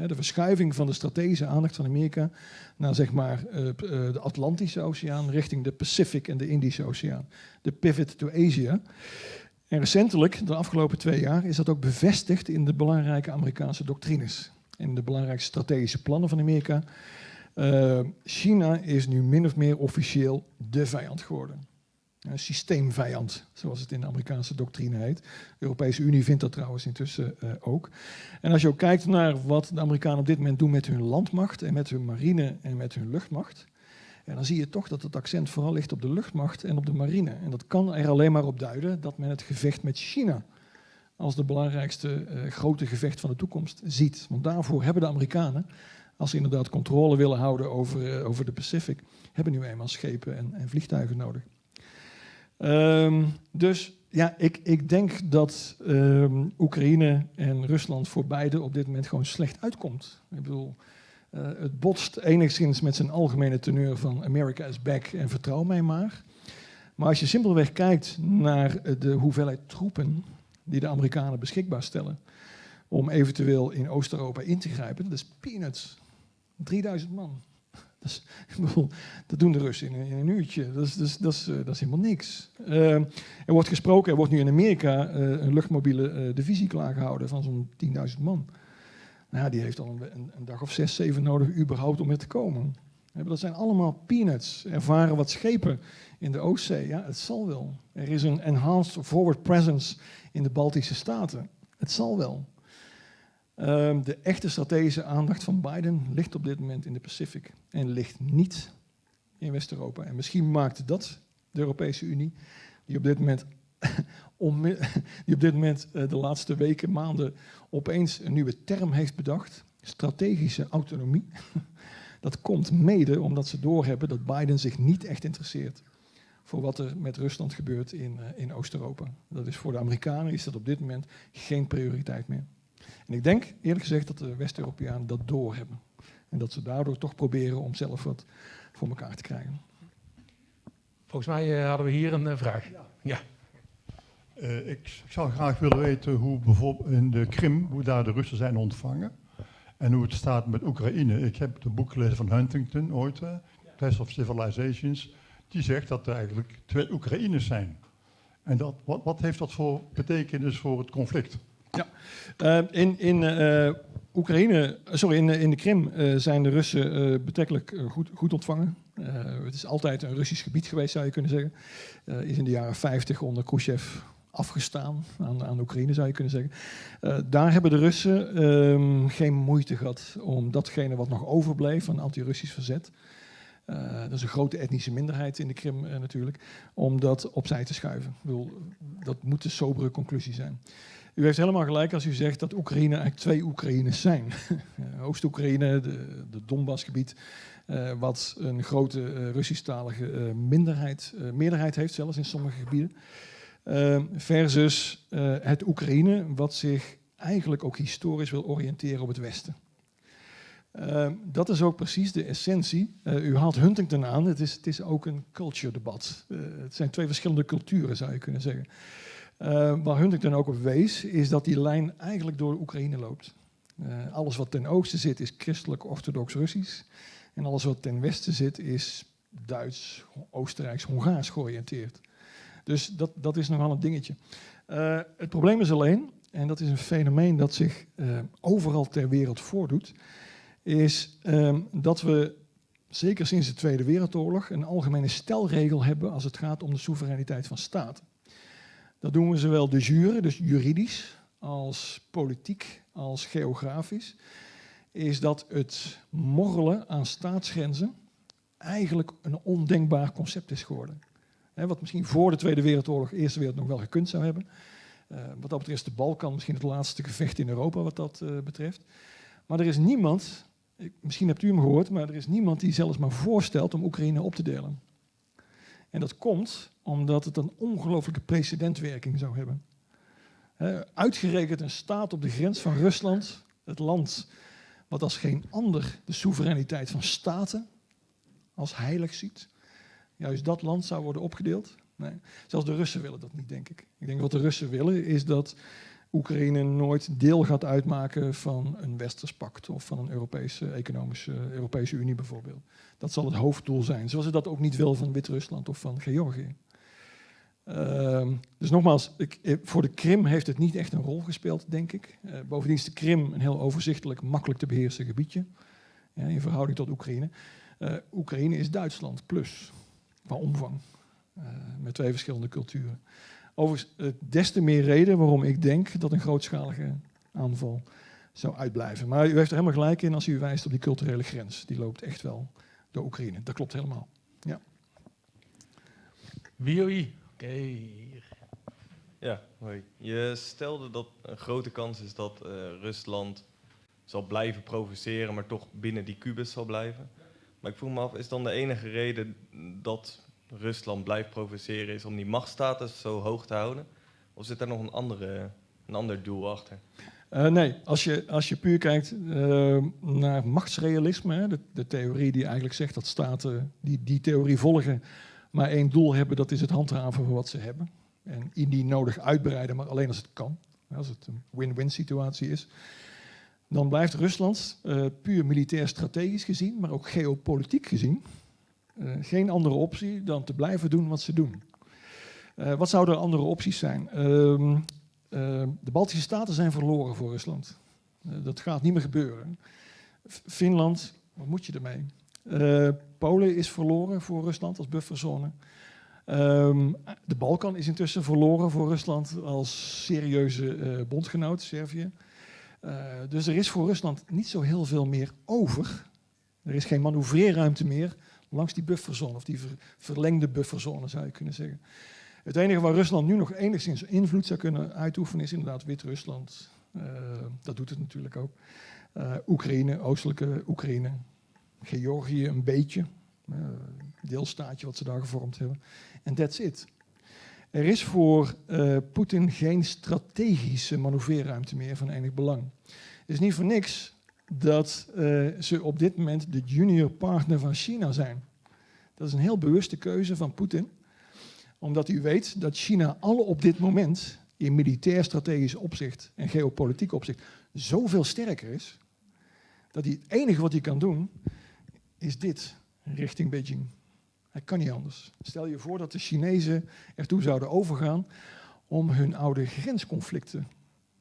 Speaker 2: De verschuiving van de strategische aandacht van Amerika naar zeg maar, de Atlantische Oceaan richting de Pacific en de Indische Oceaan. De pivot to Asia. En recentelijk, de afgelopen twee jaar, is dat ook bevestigd in de belangrijke Amerikaanse doctrines. In de belangrijke strategische plannen van Amerika. Uh, China is nu min of meer officieel de vijand geworden. Een systeemvijand, zoals het in de Amerikaanse doctrine heet. De Europese Unie vindt dat trouwens intussen uh, ook. En als je ook kijkt naar wat de Amerikanen op dit moment doen met hun landmacht en met hun marine en met hun luchtmacht, en dan zie je toch dat het accent vooral ligt op de luchtmacht en op de marine. En dat kan er alleen maar op duiden dat men het gevecht met China als de belangrijkste uh, grote gevecht van de toekomst ziet. Want daarvoor hebben de Amerikanen als ze inderdaad controle willen houden over, over de Pacific, hebben nu eenmaal schepen en, en vliegtuigen nodig. Um, dus ja, ik, ik denk dat um, Oekraïne en Rusland voor beide op dit moment gewoon slecht uitkomt. Ik bedoel, Uh, het botst enigszins met zijn algemene teneur van America is back en vertrouw mij maar. Maar als je simpelweg kijkt naar de hoeveelheid troepen die de Amerikanen beschikbaar stellen om eventueel in Oost-Europa in te grijpen, dat is peanuts. 3000 man. Dat, dat doen de Russen in, een uurtje. Dat is, dat is, dat is, is helemaal niks. Uh, er wordt gesproken, er wordt nu in Amerika uh, een luchtmobiele uh, divisie klaargehouden van zo'n 10.000 man. Nou die heeft al een, een, dag of zes, zeven nodig überhaupt om er te komen. Dat zijn allemaal peanuts. Ervaren wat schepen in de Oostzee. Het zal wel. Er is een enhanced forward presence in de Baltische Staten. Het zal wel. Um, de echte strategische aandacht van Biden ligt op dit moment in de Pacific en ligt niet in West-Europa. En misschien maakt dat de Europese Unie, die op dit moment, die op dit moment uh, de laatste weken, maanden opeens een nieuwe term heeft bedacht, strategische autonomie. dat komt mede omdat ze doorhebben dat Biden zich niet echt interesseert voor wat er met Rusland gebeurt in, uh, in Oost-Europa. Dat is voor de Amerikanen is dat op dit moment geen prioriteit meer. En ik denk eerlijk gezegd dat de West-Europeanen dat doorhebben. En dat ze daardoor toch proberen om zelf wat voor elkaar te krijgen.
Speaker 1: Volgens mij uh, hadden we hier een uh, vraag. Ja. ja.
Speaker 5: Uh, ik, ik, zou graag willen weten hoe bijvoorbeeld in de Krim, hoe daar de Russen zijn ontvangen. En hoe het staat met Oekraïne. Ik heb het boek gelezen van Huntington ooit, uh, Test of Civilizations. Die zegt dat er eigenlijk twee Oekraïners zijn. En dat, wat, wat heeft dat voor betekenis voor het conflict?
Speaker 2: Ja, uh, in, in uh, Oekraïne, sorry, in, in de Krim zijn de Russen betrekkelijk goed, goed ontvangen. het is altijd een Russisch gebied geweest, zou je kunnen zeggen. is in de jaren 50 onder Khrushchev afgestaan aan, aan Oekraïne, zou je kunnen zeggen. daar hebben de Russen um, geen moeite gehad om datgene wat nog overbleef van anti-Russisch verzet. Dat is een grote etnische minderheid in de Krim natuurlijk, om dat opzij te schuiven. Ik bedoel, dat moet de sobere conclusie zijn. U heeft helemaal gelijk als u zegt dat Oekraïne eigenlijk twee Oekraïnes zijn. Oost-Oekraïne, de, de Donbassgebied, uh, wat een grote uh, Russisch-talige uh, minderheid, meerderheid heeft, zelfs in sommige gebieden. versus het Oekraïne, wat zich eigenlijk ook historisch wil oriënteren op het Westen. dat is ook precies de essentie. u haalt Huntington aan, het is, het is ook een culture debat. het zijn twee verschillende culturen, zou je kunnen zeggen. Uh, waar Huntington ook op wees, is dat die lijn eigenlijk door Oekraïne loopt. Uh, alles wat ten oosten zit is christelijk orthodox Russisch. En alles wat ten westen zit is Duits, Oostenrijks, Hongaars georiënteerd. Dus dat, dat is nogal een dingetje. Uh, het probleem is alleen, en dat is een fenomeen dat zich overal ter wereld voordoet, is ehm, dat we zeker sinds de Tweede Wereldoorlog een algemene stelregel hebben als het gaat om de soevereiniteit van staten. Dat doen we zowel de jure, dus juridisch, als politiek, als geografisch. Is dat het morrelen aan staatsgrenzen eigenlijk een ondenkbaar concept is geworden. wat misschien voor de Tweede Wereldoorlog, Eerste Wereld nog wel gekund zou hebben. Uh, wat dat betreft is de Balkan misschien het laatste gevecht in Europa wat dat uh, betreft. Maar er is niemand, ik, misschien hebt u hem gehoord, maar er is niemand die zelfs maar voorstelt om Oekraïne op te delen. En dat komt omdat het een ongelooflijke precedentwerking zou hebben. uitgerekend een staat op de grens van Rusland, het land wat als geen ander de soevereiniteit van staten als heilig ziet. Juist dat land zou worden opgedeeld. Zelfs de Russen willen dat niet, denk ik. Ik denk wat de Russen willen is dat Oekraïne nooit deel gaat uitmaken van een Westers pact of van een Europese economische Europese Unie bijvoorbeeld. Dat zal het hoofddoel zijn, zoals ze dat ook niet wil van Wit-Rusland of van Georgië. Uh, dus nogmaals, ik, eh, voor de Krim heeft het niet echt een rol gespeeld, denk ik. Uh, bovendien is de Krim een heel overzichtelijk, makkelijk te beheersen gebiedje ja, in verhouding tot Oekraïne. Uh, Oekraïne is Duitsland plus, qua omvang, met twee verschillende culturen. Overigens, des te meer reden waarom ik denk dat een grootschalige aanval zou uitblijven. Maar u heeft er helemaal gelijk in als u wijst op die culturele grens. Die loopt echt wel door Oekraïne. Dat klopt helemaal. Ja.
Speaker 1: Wie Oké, okay.
Speaker 6: Ja, hoi. Je stelde dat een grote kans is dat uh, Rusland zal blijven provoceren, maar toch binnen die kubus zal blijven. Maar ik vroeg me af, is dan de enige reden dat Rusland blijft provoceren is om die machtsstatus zo hoog te houden? Of zit er nog een, andere, een ander doel achter?
Speaker 2: Uh, nee, als je, als je puur kijkt uh, naar machtsrealisme, hè, de, theorie die eigenlijk zegt dat staten die die theorie volgen, maar één doel hebben, dat is het handhaven van wat ze hebben. En indien nodig uitbreiden, maar alleen als het kan, als het een win-win situatie is. Dan blijft Rusland uh, puur militair strategisch gezien, maar ook geopolitiek gezien, geen andere optie dan te blijven doen wat ze doen. wat zouden andere opties zijn? Ehm, Ehm, de Baltische Staten zijn verloren voor Rusland. Eh, dat gaat niet meer gebeuren. Finland, wat moet je ermee? Polen is verloren voor Rusland als bufferzone. Ehm, de Balkan is intussen verloren voor Rusland als serieuze bondgenoot, Servië. dus er is voor Rusland niet zo heel veel meer over. Er is geen manoeuvreerruimte meer langs die bufferzone, of die verlengde bufferzone zou je kunnen zeggen. Het enige waar Rusland nu nog enigszins invloed zou kunnen uitoefenen is inderdaad Wit-Rusland. Uh, dat doet het natuurlijk ook. Uh, Oekraïne, oostelijke Oekraïne. Georgië een beetje. Uh, deelstaatje wat ze daar gevormd hebben. En that's it. Er is voor Poetin geen strategische manoeuvreerruimte meer van enig belang. Het is niet voor niks dat ze op dit moment de junior partner van China zijn. Dat is een heel bewuste keuze van Poetin omdat u weet dat China alle op dit moment in militair strategisch opzicht en geopolitiek opzicht zoveel sterker is, dat hij het enige wat hij kan doen, is dit, richting Beijing. Hij kan niet anders. Stel je voor dat de Chinezen ertoe zouden overgaan om hun oude grensconflicten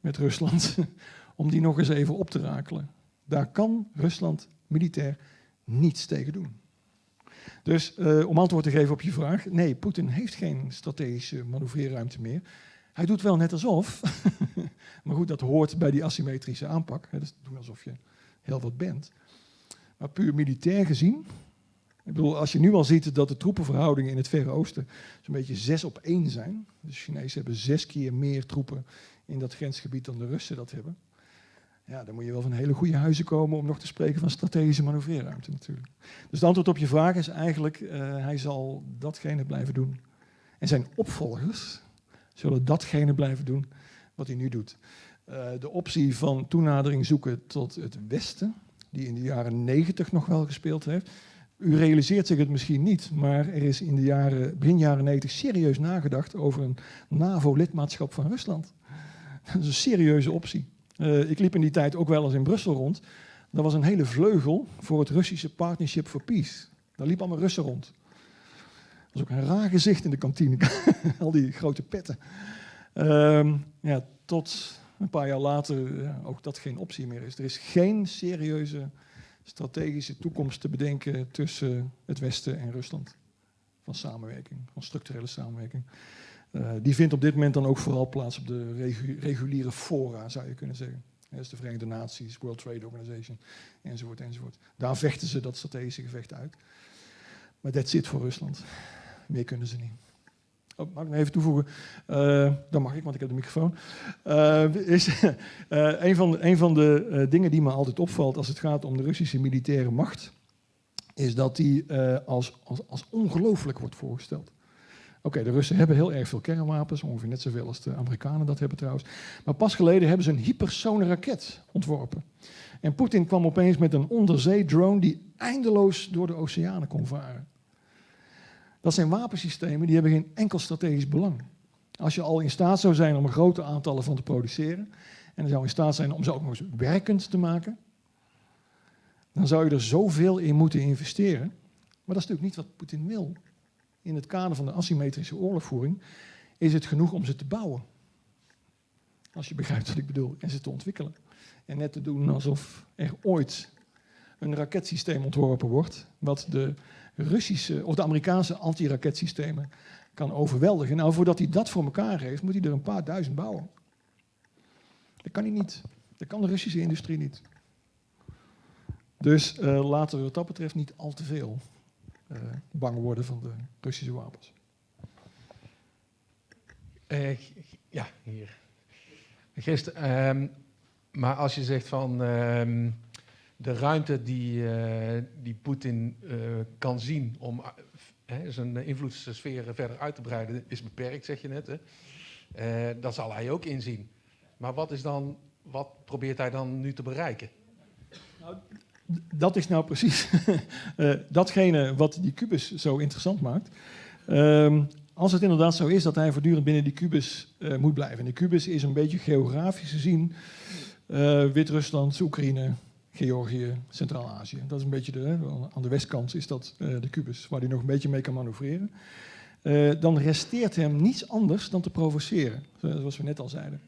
Speaker 2: met Rusland, om die nog eens even op te rakelen. Daar kan Rusland militair niets tegen doen. Dus uh, om antwoord te geven op je vraag, nee, Poetin heeft geen strategische manoeuvreerruimte meer. Hij doet wel net alsof, maar goed, dat hoort bij die asymmetrische aanpak. Hè, dus doen alsof je heel wat bent. Maar puur militair gezien, ik bedoel, als je nu al ziet dat de troepenverhoudingen in het Verre Oosten zo'n beetje zes op één zijn. De Chinezen hebben zes keer meer troepen in dat grensgebied dan de Russen dat hebben. Ja, dan moet je wel van hele goede huizen komen om nog te spreken van strategische manoeuvreerruimte natuurlijk. Dus het antwoord op je vraag is eigenlijk, uh, hij zal datgene blijven doen. En zijn opvolgers zullen datgene blijven doen wat hij nu doet. Uh, de optie van toenadering zoeken tot het Westen, die in de jaren negentig nog wel gespeeld heeft. U realiseert zich het misschien niet, maar er is in de jaren, begin jaren 90 serieus nagedacht over een NAVO-lidmaatschap van Rusland. Dat is een serieuze optie. Uh, ik liep in die tijd ook wel eens in Brussel rond. Er was een hele vleugel voor het Russische Partnership for Peace. Daar liep allemaal Russen rond. Dat was ook een raar gezicht in de kantine. Al die grote petten. Uh, ja, tot een paar jaar later ja, ook dat geen optie meer is. Er is geen serieuze strategische toekomst te bedenken tussen het Westen en Rusland. Van samenwerking, van structurele samenwerking. Uh, die vindt op dit moment dan ook vooral plaats op de regu reguliere fora, zou je kunnen zeggen. Dus de Verenigde Naties, World Trade Organization, enzovoort, enzovoort. Daar vechten ze dat strategische gevecht uit. Maar dat zit voor Rusland. Meer kunnen ze niet. Oh, mag ik nog even toevoegen? Uh, dan mag ik, want ik heb de microfoon. Uh, is, een van een van de dingen die me altijd opvalt als het gaat om de Russische militaire macht, is dat die als, als, als ongelooflijk wordt voorgesteld. Oké, de Russen hebben heel erg veel kernwapens, ongeveer net zoveel als de Amerikanen dat hebben trouwens. Maar pas geleden hebben ze een hypersone raket ontworpen. En Poetin kwam opeens met een onderzee-drone die eindeloos door de oceanen kon varen. Dat zijn wapensystemen die hebben geen enkel strategisch belang. Als je al in staat zou zijn om een grote aantallen van te produceren, en zou in staat zijn om ze ook nog eens werkend te maken, dan zou je er zoveel in moeten investeren. Maar dat is natuurlijk niet wat Poetin wil in het kader van de asymmetrische oorlogvoering is het genoeg om ze te bouwen. Als je begrijpt wat ik bedoel, en ze te ontwikkelen. En net te doen alsof er ooit een raketsysteem ontworpen wordt, wat de Russische of de Amerikaanse antiraketsystemen kan overweldigen. Nou, voordat hij dat voor elkaar heeft, moet hij er een paar duizend bouwen. Dat kan hij niet. Dat kan de Russische industrie niet. Dus uh, laten we wat dat betreft niet al te veel bang worden van de Russische wapens.
Speaker 1: Uh, ja, hier. Gisteren, um, maar als je zegt van um, de ruimte die, uh, die Poetin kan zien om zijn invloedssfeer verder uit te breiden, is beperkt, zeg je net. Hè? dat zal hij ook inzien. Maar wat is dan wat probeert hij dan nu te bereiken?
Speaker 2: Dat is nou precies uh, datgene wat die kubus zo interessant maakt. Ehm, als het inderdaad zo is dat hij voortdurend binnen die kubus uh, moet blijven. En de kubus is een beetje geografisch gezien uh, Wit-Rusland, Oekraïne, Georgië, Centraal-Azië. Dat is een beetje de, aan de westkant is dat de kubus, waar hij nog een beetje mee kan manoeuvreren. dan resteert hem niets anders dan te provoceren, zoals we net al zeiden.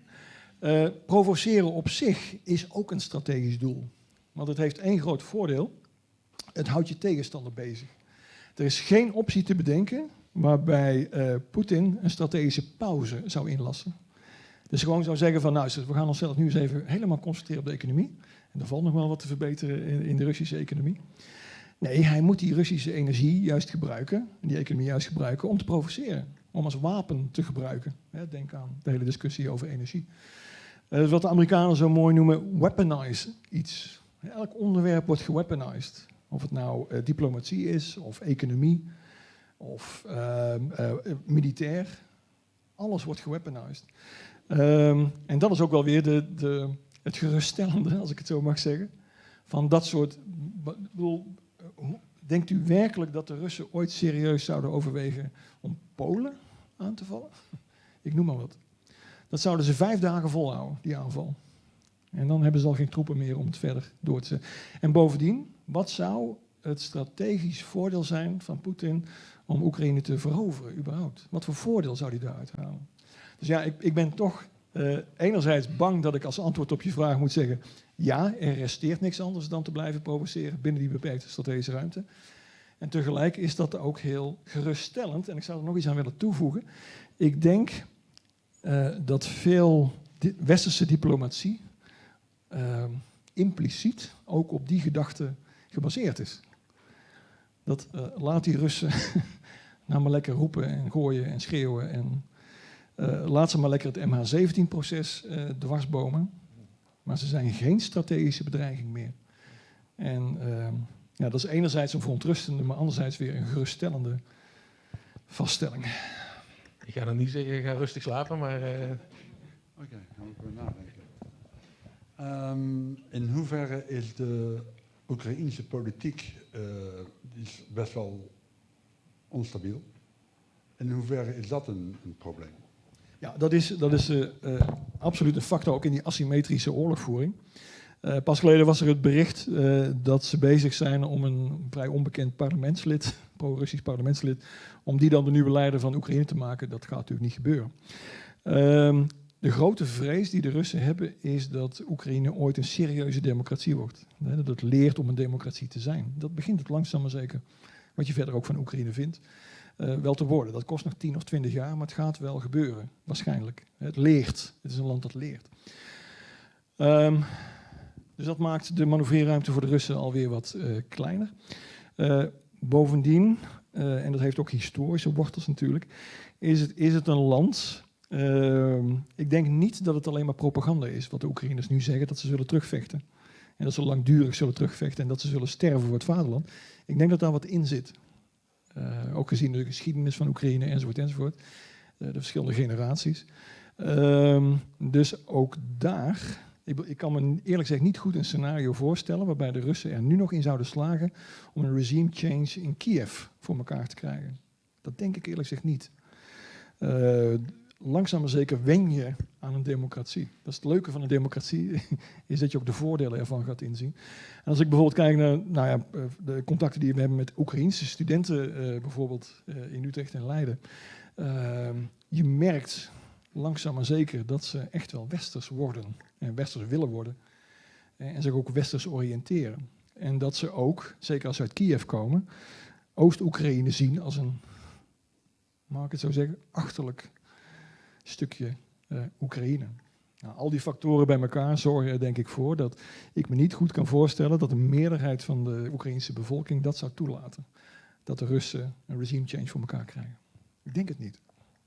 Speaker 2: provoceren op zich is ook een strategisch doel. Want het heeft één groot voordeel. Het houdt je tegenstander bezig. Er is geen optie te bedenken waarbij uh, Poetin een strategische pauze zou inlassen. Dus gewoon zou zeggen van, nou, we gaan onszelf nu eens even helemaal concentreren op de economie. En er valt nog wel wat te verbeteren in, in de Russische economie. Nee, hij moet die Russische energie juist gebruiken, die economie juist gebruiken, om te provoceren. Om als wapen te gebruiken. Denk aan de hele discussie over energie. Uh, wat de Amerikanen zo mooi noemen, weaponize iets. Elk onderwerp wordt geweaponized. Of het nou uh, diplomatie is, of economie, of uh, uh, militair. Alles wordt geweaponized. Um, en dat is ook wel weer de, de, het geruststellende, als ik het zo mag zeggen, van dat soort. Bedoel, denkt u werkelijk dat de Russen ooit serieus zouden overwegen om Polen aan te vallen? Ik noem maar wat. Dat zouden ze vijf dagen volhouden, die aanval. En dan hebben ze al geen troepen meer om het verder door te zetten. En bovendien, wat zou het strategisch voordeel zijn van Poetin om Oekraïne te veroveren, überhaupt? Wat voor voordeel zou hij daaruit halen? Dus ja, ik, ik ben toch uh, enerzijds bang dat ik als antwoord op je vraag moet zeggen: ja, er resteert niks anders dan te blijven provoceren binnen die beperkte strategische ruimte. En tegelijk is dat ook heel geruststellend. En ik zou er nog iets aan willen toevoegen. Ik denk uh, dat veel westerse diplomatie uh, impliciet ook op die gedachte gebaseerd is. Dat uh, laat die Russen nou maar lekker roepen en gooien en schreeuwen. En uh, laat ze maar lekker het MH17-proces uh, dwarsbomen. Maar ze zijn geen strategische bedreiging meer. En ehm, ja, dat is enerzijds een verontrustende, maar anderzijds weer een geruststellende vaststelling.
Speaker 1: Ik ga dan niet zeggen, ga rustig slapen, maar...
Speaker 5: Oké, okay, gaan we nadenken. Um, in hoeverre is de Oekraïnse politiek uh, is best wel onstabiel? In hoeverre is dat een, een probleem?
Speaker 2: Ja, dat is, dat is uh, uh, absoluut een factor ook in die asymmetrische oorlogvoering. pas geleden was er het bericht dat ze bezig zijn om een vrij onbekend parlementslid, pro-Russisch parlementslid, om die dan de nieuwe leider van Oekraïne te maken. Dat gaat natuurlijk niet gebeuren. Ehm, de grote vrees die de Russen hebben is dat Oekraïne ooit een serieuze democratie wordt. Dat het leert om een democratie te zijn. Dat begint het langzaam maar zeker, wat je verder ook van Oekraïne vindt, uh, wel te worden. Dat kost nog 10 of 20 jaar, maar het gaat wel gebeuren, waarschijnlijk. Het leert. Het is een land dat leert. Um, dus dat maakt de manoeuvreerruimte voor de Russen alweer wat uh, kleiner. Uh, bovendien, en dat heeft ook historische wortels natuurlijk, is het, is het een land Uh, ik denk niet dat het alleen maar propaganda is, wat de Oekraïners nu zeggen, dat ze zullen terugvechten. En dat ze langdurig zullen terugvechten en dat ze zullen sterven voor het vaderland. Ik denk dat daar wat in zit. Uh, ook gezien de geschiedenis van Oekraïne enzovoort enzovoort. Uh, de verschillende generaties. Uh, dus ook daar, ik, ik, kan me eerlijk gezegd niet goed een scenario voorstellen waarbij de Russen er nu nog in zouden slagen om een regime change in Kiev voor elkaar te krijgen. Dat denk ik eerlijk gezegd niet. Langzaam maar zeker wen je aan een democratie. Dat is het leuke van een democratie, is dat je ook de voordelen ervan gaat inzien. En als ik bijvoorbeeld kijk naar nou ja, eh, de contacten die we hebben met Oekraïnse studenten, uh, bijvoorbeeld uh, in Utrecht en Leiden, uh, je merkt langzaam maar zeker dat ze echt wel westers worden en westers willen worden en zich ook westers oriënteren. En dat ze ook, zeker als ze uit Kiev komen, Oost-Oekraïne zien als een, mag ik het zo zeggen, achterlijk stukje uh, Oekraïne. Nou, al die factoren bij elkaar zorgen er denk ik voor dat ik me niet goed kan voorstellen dat de meerderheid van de Oekraïnse bevolking dat zou toelaten. Dat de Russen een regime change voor elkaar krijgen. Ik denk het niet.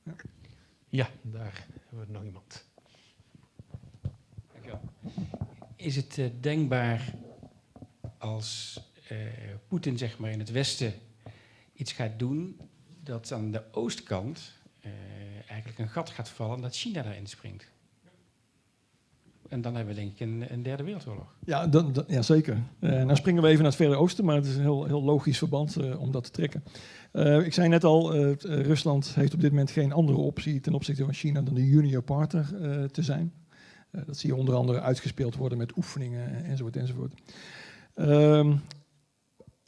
Speaker 1: Ja, ja daar hebben we nog iemand.
Speaker 7: Dankjewel. Is het uh, denkbaar als uh, Poetin zeg maar in het Westen iets gaat doen, dat aan de oostkant eigenlijk een gat gaat vallen dat China daarin springt. En dan hebben we denk ik een, een derde wereldoorlog.
Speaker 2: Ja, dat- ja zeker. Eh nou springen we even naar het Verre Oosten, maar het is een heel, heel logisch verband eh, om dat te trekken. Eh, ik zei net al, eh, eh, Rusland heeft op dit moment geen andere optie ten opzichte van China dan de junior partner eh, te zijn. Eh, dat zie je onder andere uitgespeeld worden met oefeningen enzovoort enzovoort.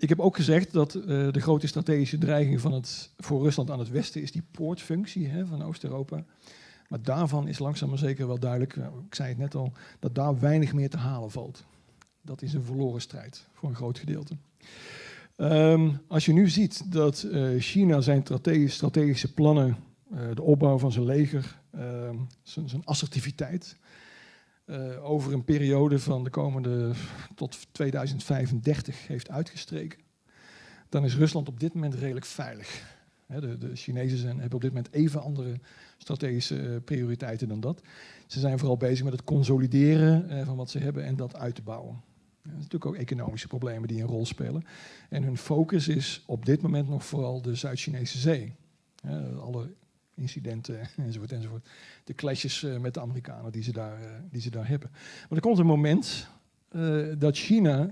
Speaker 2: Ik heb ook gezegd dat eh, de grote strategische dreiging van het, voor Rusland aan het westen is die poortfunctie hè, van Oost-Europa. Maar daarvan is langzaam maar zeker wel duidelijk, nou, ik zei het net al, dat daar weinig meer te halen valt. Dat is een verloren strijd voor een groot gedeelte. Ehm, als je nu ziet dat eh, China zijn strate- strategische plannen, eh, de opbouw van zijn leger, ehm, zijn, zijn assertiviteit, eh, over een periode van de komende tot 2035 heeft uitgestreken, dan is Rusland op dit moment redelijk veilig. De, de Chinezen hebben op dit moment even andere strategische eh, prioriteiten dan dat. Ze zijn vooral bezig met het consolideren eh, van wat ze hebben en dat uit te bouwen. Natuurlijk ook economische problemen die een rol spelen. En hun focus is op dit moment nog vooral de Zuid-Chinese zee. Alle incidenten enzovoort enzovoort. De clashes eh, met de Amerikanen die ze daar, eh, die ze daar hebben. Maar er komt een moment eh, dat China,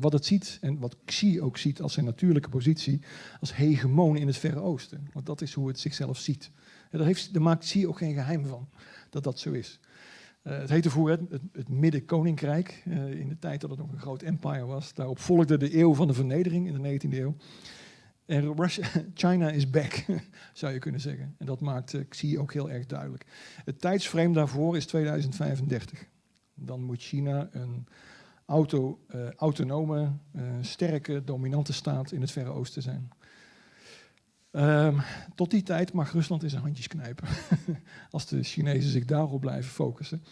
Speaker 2: wat het ziet en wat Xi ook ziet als zijn natuurlijke positie, als hegemoon in het Verre Oosten. Want dat is hoe het zichzelf ziet. En daar, heeft, maakt Xi ook geen geheim van, dat dat zo is. Het heette vroeger het, het, Midden-Koninkrijk, in de tijd dat het nog een groot empire was. Daarop volgde de eeuw van de vernedering in de 19e eeuw. En Russia, China is back, zou je kunnen zeggen. En dat maakt eh, Xi ook heel erg duidelijk. Het tijdsframe daarvoor is 2035. Dan moet China een auto, eh, autonome, eh, sterke, dominante staat in het Verre Oosten zijn. Ehm, tot die tijd mag Rusland in zijn handjes knijpen. Als de Chinezen zich daarop blijven focussen.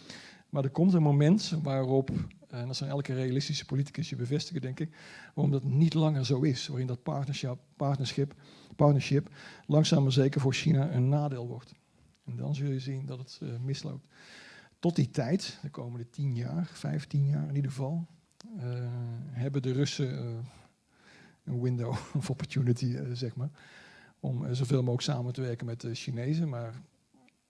Speaker 2: Maar er komt een moment waarop, en dat zal elke realistische politicus je bevestigen, denk ik, waarom dat niet langer zo is. Waarin dat partnership, partnership, partnership langzaam maar zeker voor China een nadeel wordt. En dan zul je zien dat het eh, misloopt. Tot die tijd, de komende tien jaar, vijftien jaar in ieder geval, eh, hebben de Russen eh, een window of opportunity, zeg maar, om zoveel mogelijk samen te werken met de Chinezen. Maar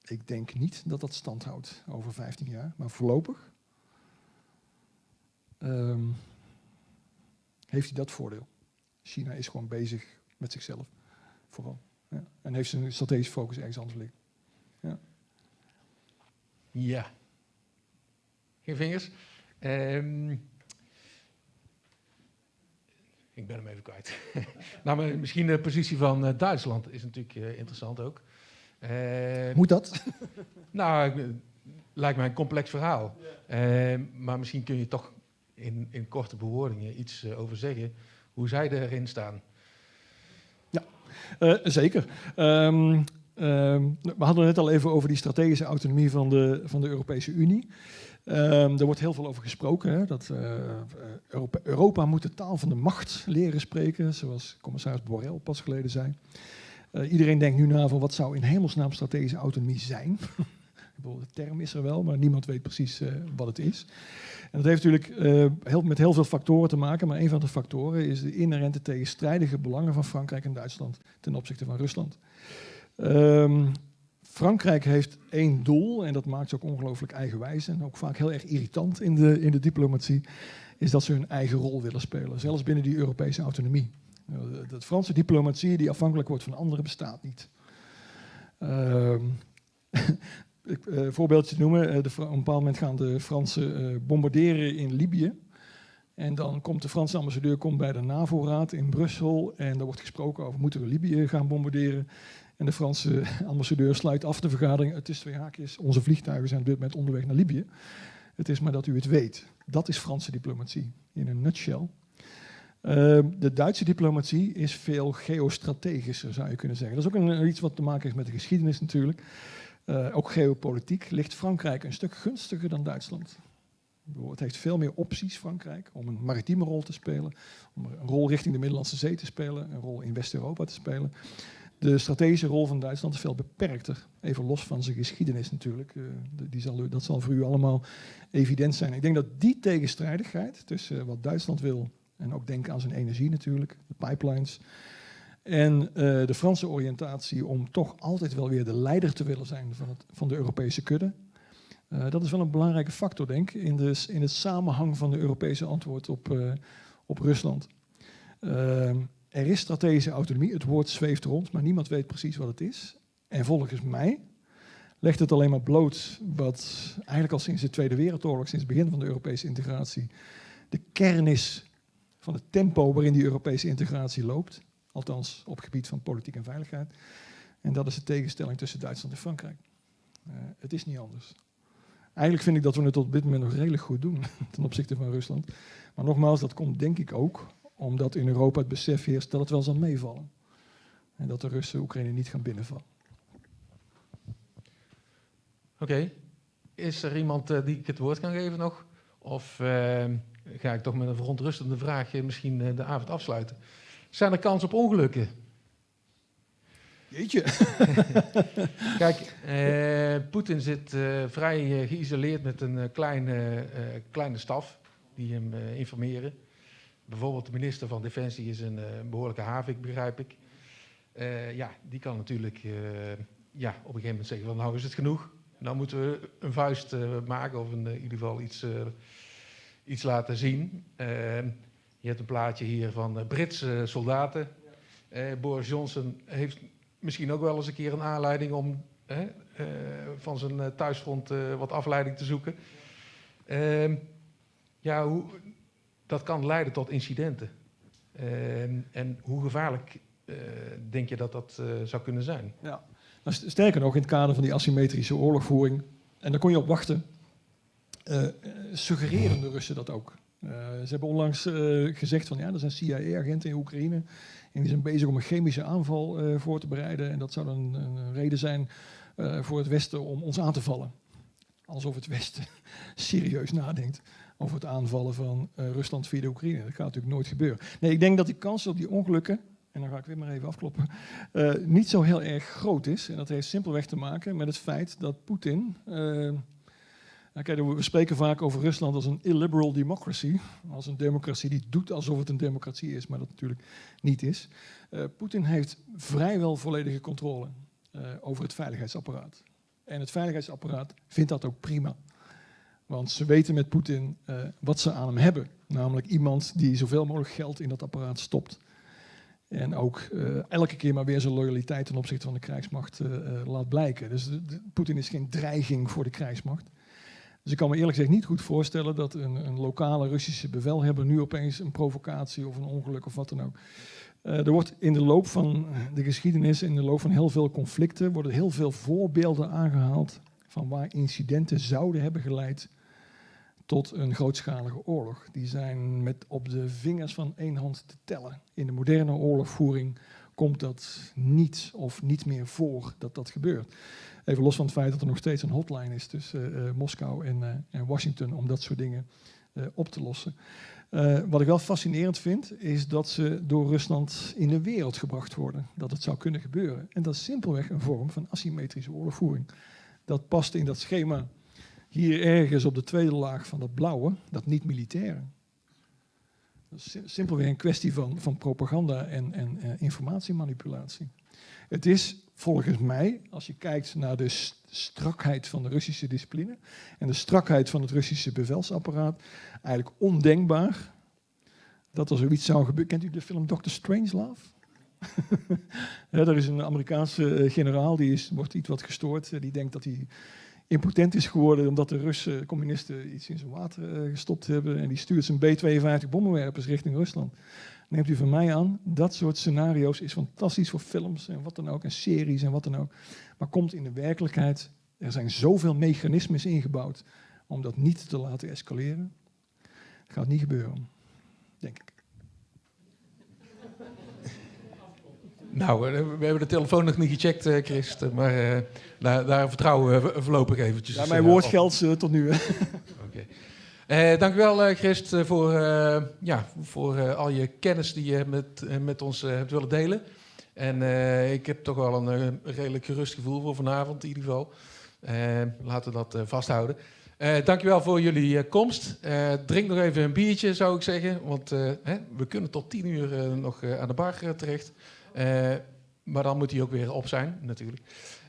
Speaker 2: ik denk niet dat dat stand houdt over 15 jaar. Maar voorlopig ehm, heeft hij dat voordeel. China is gewoon bezig met zichzelf, vooral. Ja. En heeft zijn strategische focus ergens anders liggen.
Speaker 1: Ja. Geen vingers. Ehm, ik ben hem even kwijt. nou, maar misschien de positie van eh, Duitsland is natuurlijk eh, interessant ook. Eh,
Speaker 2: Moet dat?
Speaker 1: nou, ik- lijkt mij een complex verhaal. Ehm, maar misschien kun je toch in, in korte bewoordingen iets eh, over zeggen hoe zij erin staan.
Speaker 2: Eh, zeker. Ehm, ehm, we hadden het net al even over die strategische autonomie van de, van de Europese Unie. Ehm er wordt heel veel over gesproken. Hè, dat eh, Europa, moet de taal van de macht leren spreken, zoals commissaris Borrell pas geleden zei. Iedereen denkt nu na van wat zou in hemelsnaam strategische autonomie zijn. De term is er wel, maar niemand weet precies eh, wat het is. En dat heeft natuurlijk eh, heel, met heel veel factoren te maken, maar een van de factoren is de inherente tegenstrijdige belangen van Frankrijk en Duitsland ten opzichte van Rusland. Ehm, Frankrijk heeft één doel, en dat maakt ze ook ongelooflijk eigenwijs en ook vaak heel erg irritant in de, in de diplomatie, is dat ze hun eigen rol willen spelen, zelfs binnen die Europese autonomie. Uh, de, de Franse diplomatie die afhankelijk wordt van anderen bestaat niet. Ehm, ik, eh, voorbeeldje te noemen, eh, op een bepaald moment gaan de Fransen eh, bombarderen in Libië. En dan komt de Franse ambassadeur komt bij de NAVO-raad in Brussel en er wordt gesproken over moeten we Libië gaan bombarderen. En de Franse ambassadeur sluit af de vergadering. Het is twee haakjes, onze vliegtuigen zijn op dit moment onderweg naar Libië. Het is maar dat u het weet. Dat is Franse diplomatie in een nutshell. Ehm, de Duitse diplomatie is veel geostrategischer, zou je kunnen zeggen. Dat is ook een, iets wat te maken heeft met de geschiedenis natuurlijk. Eh, ook geopolitiek ligt Frankrijk een stuk gunstiger dan Duitsland. Het heeft veel meer opties, Frankrijk, om een maritieme rol te spelen, om een rol richting de Middellandse Zee te spelen, een rol in West-Europa te spelen. De strategische rol van Duitsland is veel beperkter, even los van zijn geschiedenis natuurlijk. Eh, die zal, dat zal voor u allemaal evident zijn. Ik denk dat die tegenstrijdigheid tussen wat Duitsland wil en ook denken aan zijn energie natuurlijk, de pipelines, en eh, de Franse oriëntatie om toch altijd wel weer de leider te willen zijn van, het, van de Europese kudde. Uh, dat is wel een belangrijke factor, denk ik, in, de, in het samenhang van de Europese antwoord op, uh, op Rusland. Er is strategische autonomie, het woord zweeft rond, maar niemand weet precies wat het is. En volgens mij legt het alleen maar bloot wat eigenlijk al sinds de Tweede Wereldoorlog, sinds het begin van de Europese integratie, de kern is van het tempo waarin die Europese integratie loopt. Althans, op gebied van politiek en veiligheid. En dat is de tegenstelling tussen Duitsland en Frankrijk. Uh, het is niet anders. Eigenlijk vind ik dat we het tot dit moment nog redelijk goed doen ten opzichte van Rusland. Maar nogmaals, dat komt denk ik ook omdat in Europa het besef heerst dat het wel zal meevallen. En dat de Russen Oekraïne niet gaan binnenvallen.
Speaker 1: Oké. Is er iemand uh, die ik het woord kan geven nog? Of uh, ga ik toch met een verontrustende vraag misschien de avond afsluiten? Zijn er kans op ongelukken?
Speaker 2: Jeetje.
Speaker 1: Kijk, uh, Poetin zit uh, vrij uh, geïsoleerd met een kleine, kleine staf die hem informeren. Bijvoorbeeld de minister van Defensie is een behoorlijke havik, begrijp ik. ja, die kan natuurlijk ja, op een gegeven moment zeggen van nou is het genoeg. Nou moeten we een vuist maken of in ieder geval iets, iets laten zien. Je hebt een plaatje hier van Britse soldaten. Boris Johnson heeft misschien ook wel eens een keer een aanleiding om uh, van zijn thuisfront wat afleiding te zoeken. Ehm, ja, hoe, dat kan leiden tot incidenten. Ehm, en hoe gevaarlijk denk je dat dat zou kunnen zijn?
Speaker 2: Ja. Nou, sterker nog, in het kader van die asymmetrische oorlogvoering, en daar kon je op wachten, suggereren de Russen dat ook. Ze hebben onlangs gezegd van ja, er zijn CIA-agenten in Oekraïne en die zijn bezig om een chemische aanval uh, voor te bereiden. En dat zou dan een, een reden zijn voor het Westen om ons aan te vallen. Alsof het Westen serieus nadenkt over het aanvallen van Rusland via de Oekraïne. Dat gaat natuurlijk nooit gebeuren. Nee, ik denk dat die kans op die ongelukken, en dan ga ik weer maar even afkloppen, niet zo heel erg groot is. En dat heeft simpelweg te maken met het feit dat Poetin kijk, we spreken vaak over Rusland als een illiberal democracy. Als een democratie die doet alsof het een democratie is, maar dat natuurlijk niet is. Uh, Poetin heeft vrijwel volledige controle uh, over het veiligheidsapparaat. En het veiligheidsapparaat vindt dat ook prima. Want ze weten met Poetin uh, wat ze aan hem hebben. Namelijk iemand die zoveel mogelijk geld in dat apparaat stopt. En ook elke keer maar weer zijn loyaliteit ten opzichte van de krijgsmacht laat blijken. Dus Poetin is geen dreiging voor de krijgsmacht. Dus ik kan me eerlijk gezegd niet goed voorstellen dat een, een, lokale Russische bevelhebber nu opeens een provocatie of een ongeluk of wat dan ook. Uh, er wordt in de loop van de geschiedenis, in de loop van heel veel conflicten, worden heel veel voorbeelden aangehaald van waar incidenten zouden hebben geleid tot een grootschalige oorlog. Die zijn met op de vingers van één hand te tellen. In de moderne oorlogvoering komt dat niet of niet meer voor dat dat gebeurt. Even los van het feit dat er nog steeds een hotline is tussen uh, Moskou en, uh, en, Washington om dat soort dingen uh, op te lossen. wat ik wel fascinerend vind, is dat ze door Rusland in de wereld gebracht worden. Dat het zou kunnen gebeuren. En dat is simpelweg een vorm van asymmetrische oorlogvoering. Dat past in dat schema hier ergens op de tweede laag van dat blauwe, dat niet-militaire. Dat is simpelweg een kwestie van, van propaganda en, en informatiemanipulatie. Het is volgens mij, als je kijkt naar de strakheid van de Russische discipline en de strakheid van het Russische bevelsapparaat, eigenlijk ondenkbaar dat er zoiets zou gebeuren. Kent u de film Dr. Strangelove? ja, er is een Amerikaanse eh, generaal, die is, wordt iets wat gestoord. Die denkt dat hij impotent is geworden omdat de Russen, communisten, iets in zijn water gestopt hebben. En die stuurt zijn B-52 bommenwerpers richting Rusland. Neemt u van mij aan, dat soort scenario's is fantastisch voor films en wat dan ook, en series en wat dan ook. Maar komt in de werkelijkheid, er zijn zoveel mechanismes ingebouwd om dat niet te laten escaleren. Dat gaat niet gebeuren, denk ik.
Speaker 1: Nou, eh, we hebben de telefoon nog niet gecheckt, eh, Chris, maar uh, daar, daar, vertrouwen we voorlopig eventjes.
Speaker 2: Ja, mijn woord geldt uh, tot nu. Oké.
Speaker 1: Okay. Uh, dank u wel, Christ, uh, voor, ja, voor al je kennis die je met, met ons hebt willen delen. En ik heb toch wel een redelijk gerust gevoel voor vanavond in ieder geval. laten we dat vasthouden. dank u wel voor jullie komst. drink nog even een biertje, zou ik zeggen. Want hè, we kunnen tot tien uur nog aan de bar terecht. Maar dan moet hij ook weer op zijn, natuurlijk.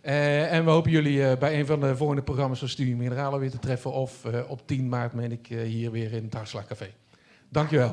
Speaker 1: Eh, en we hopen jullie eh, bij een van de volgende programma's van Studie Mineralen weer te treffen. Of eh, op 10 maart, meen ik, hier weer in het Hartslag Café. Dankjewel.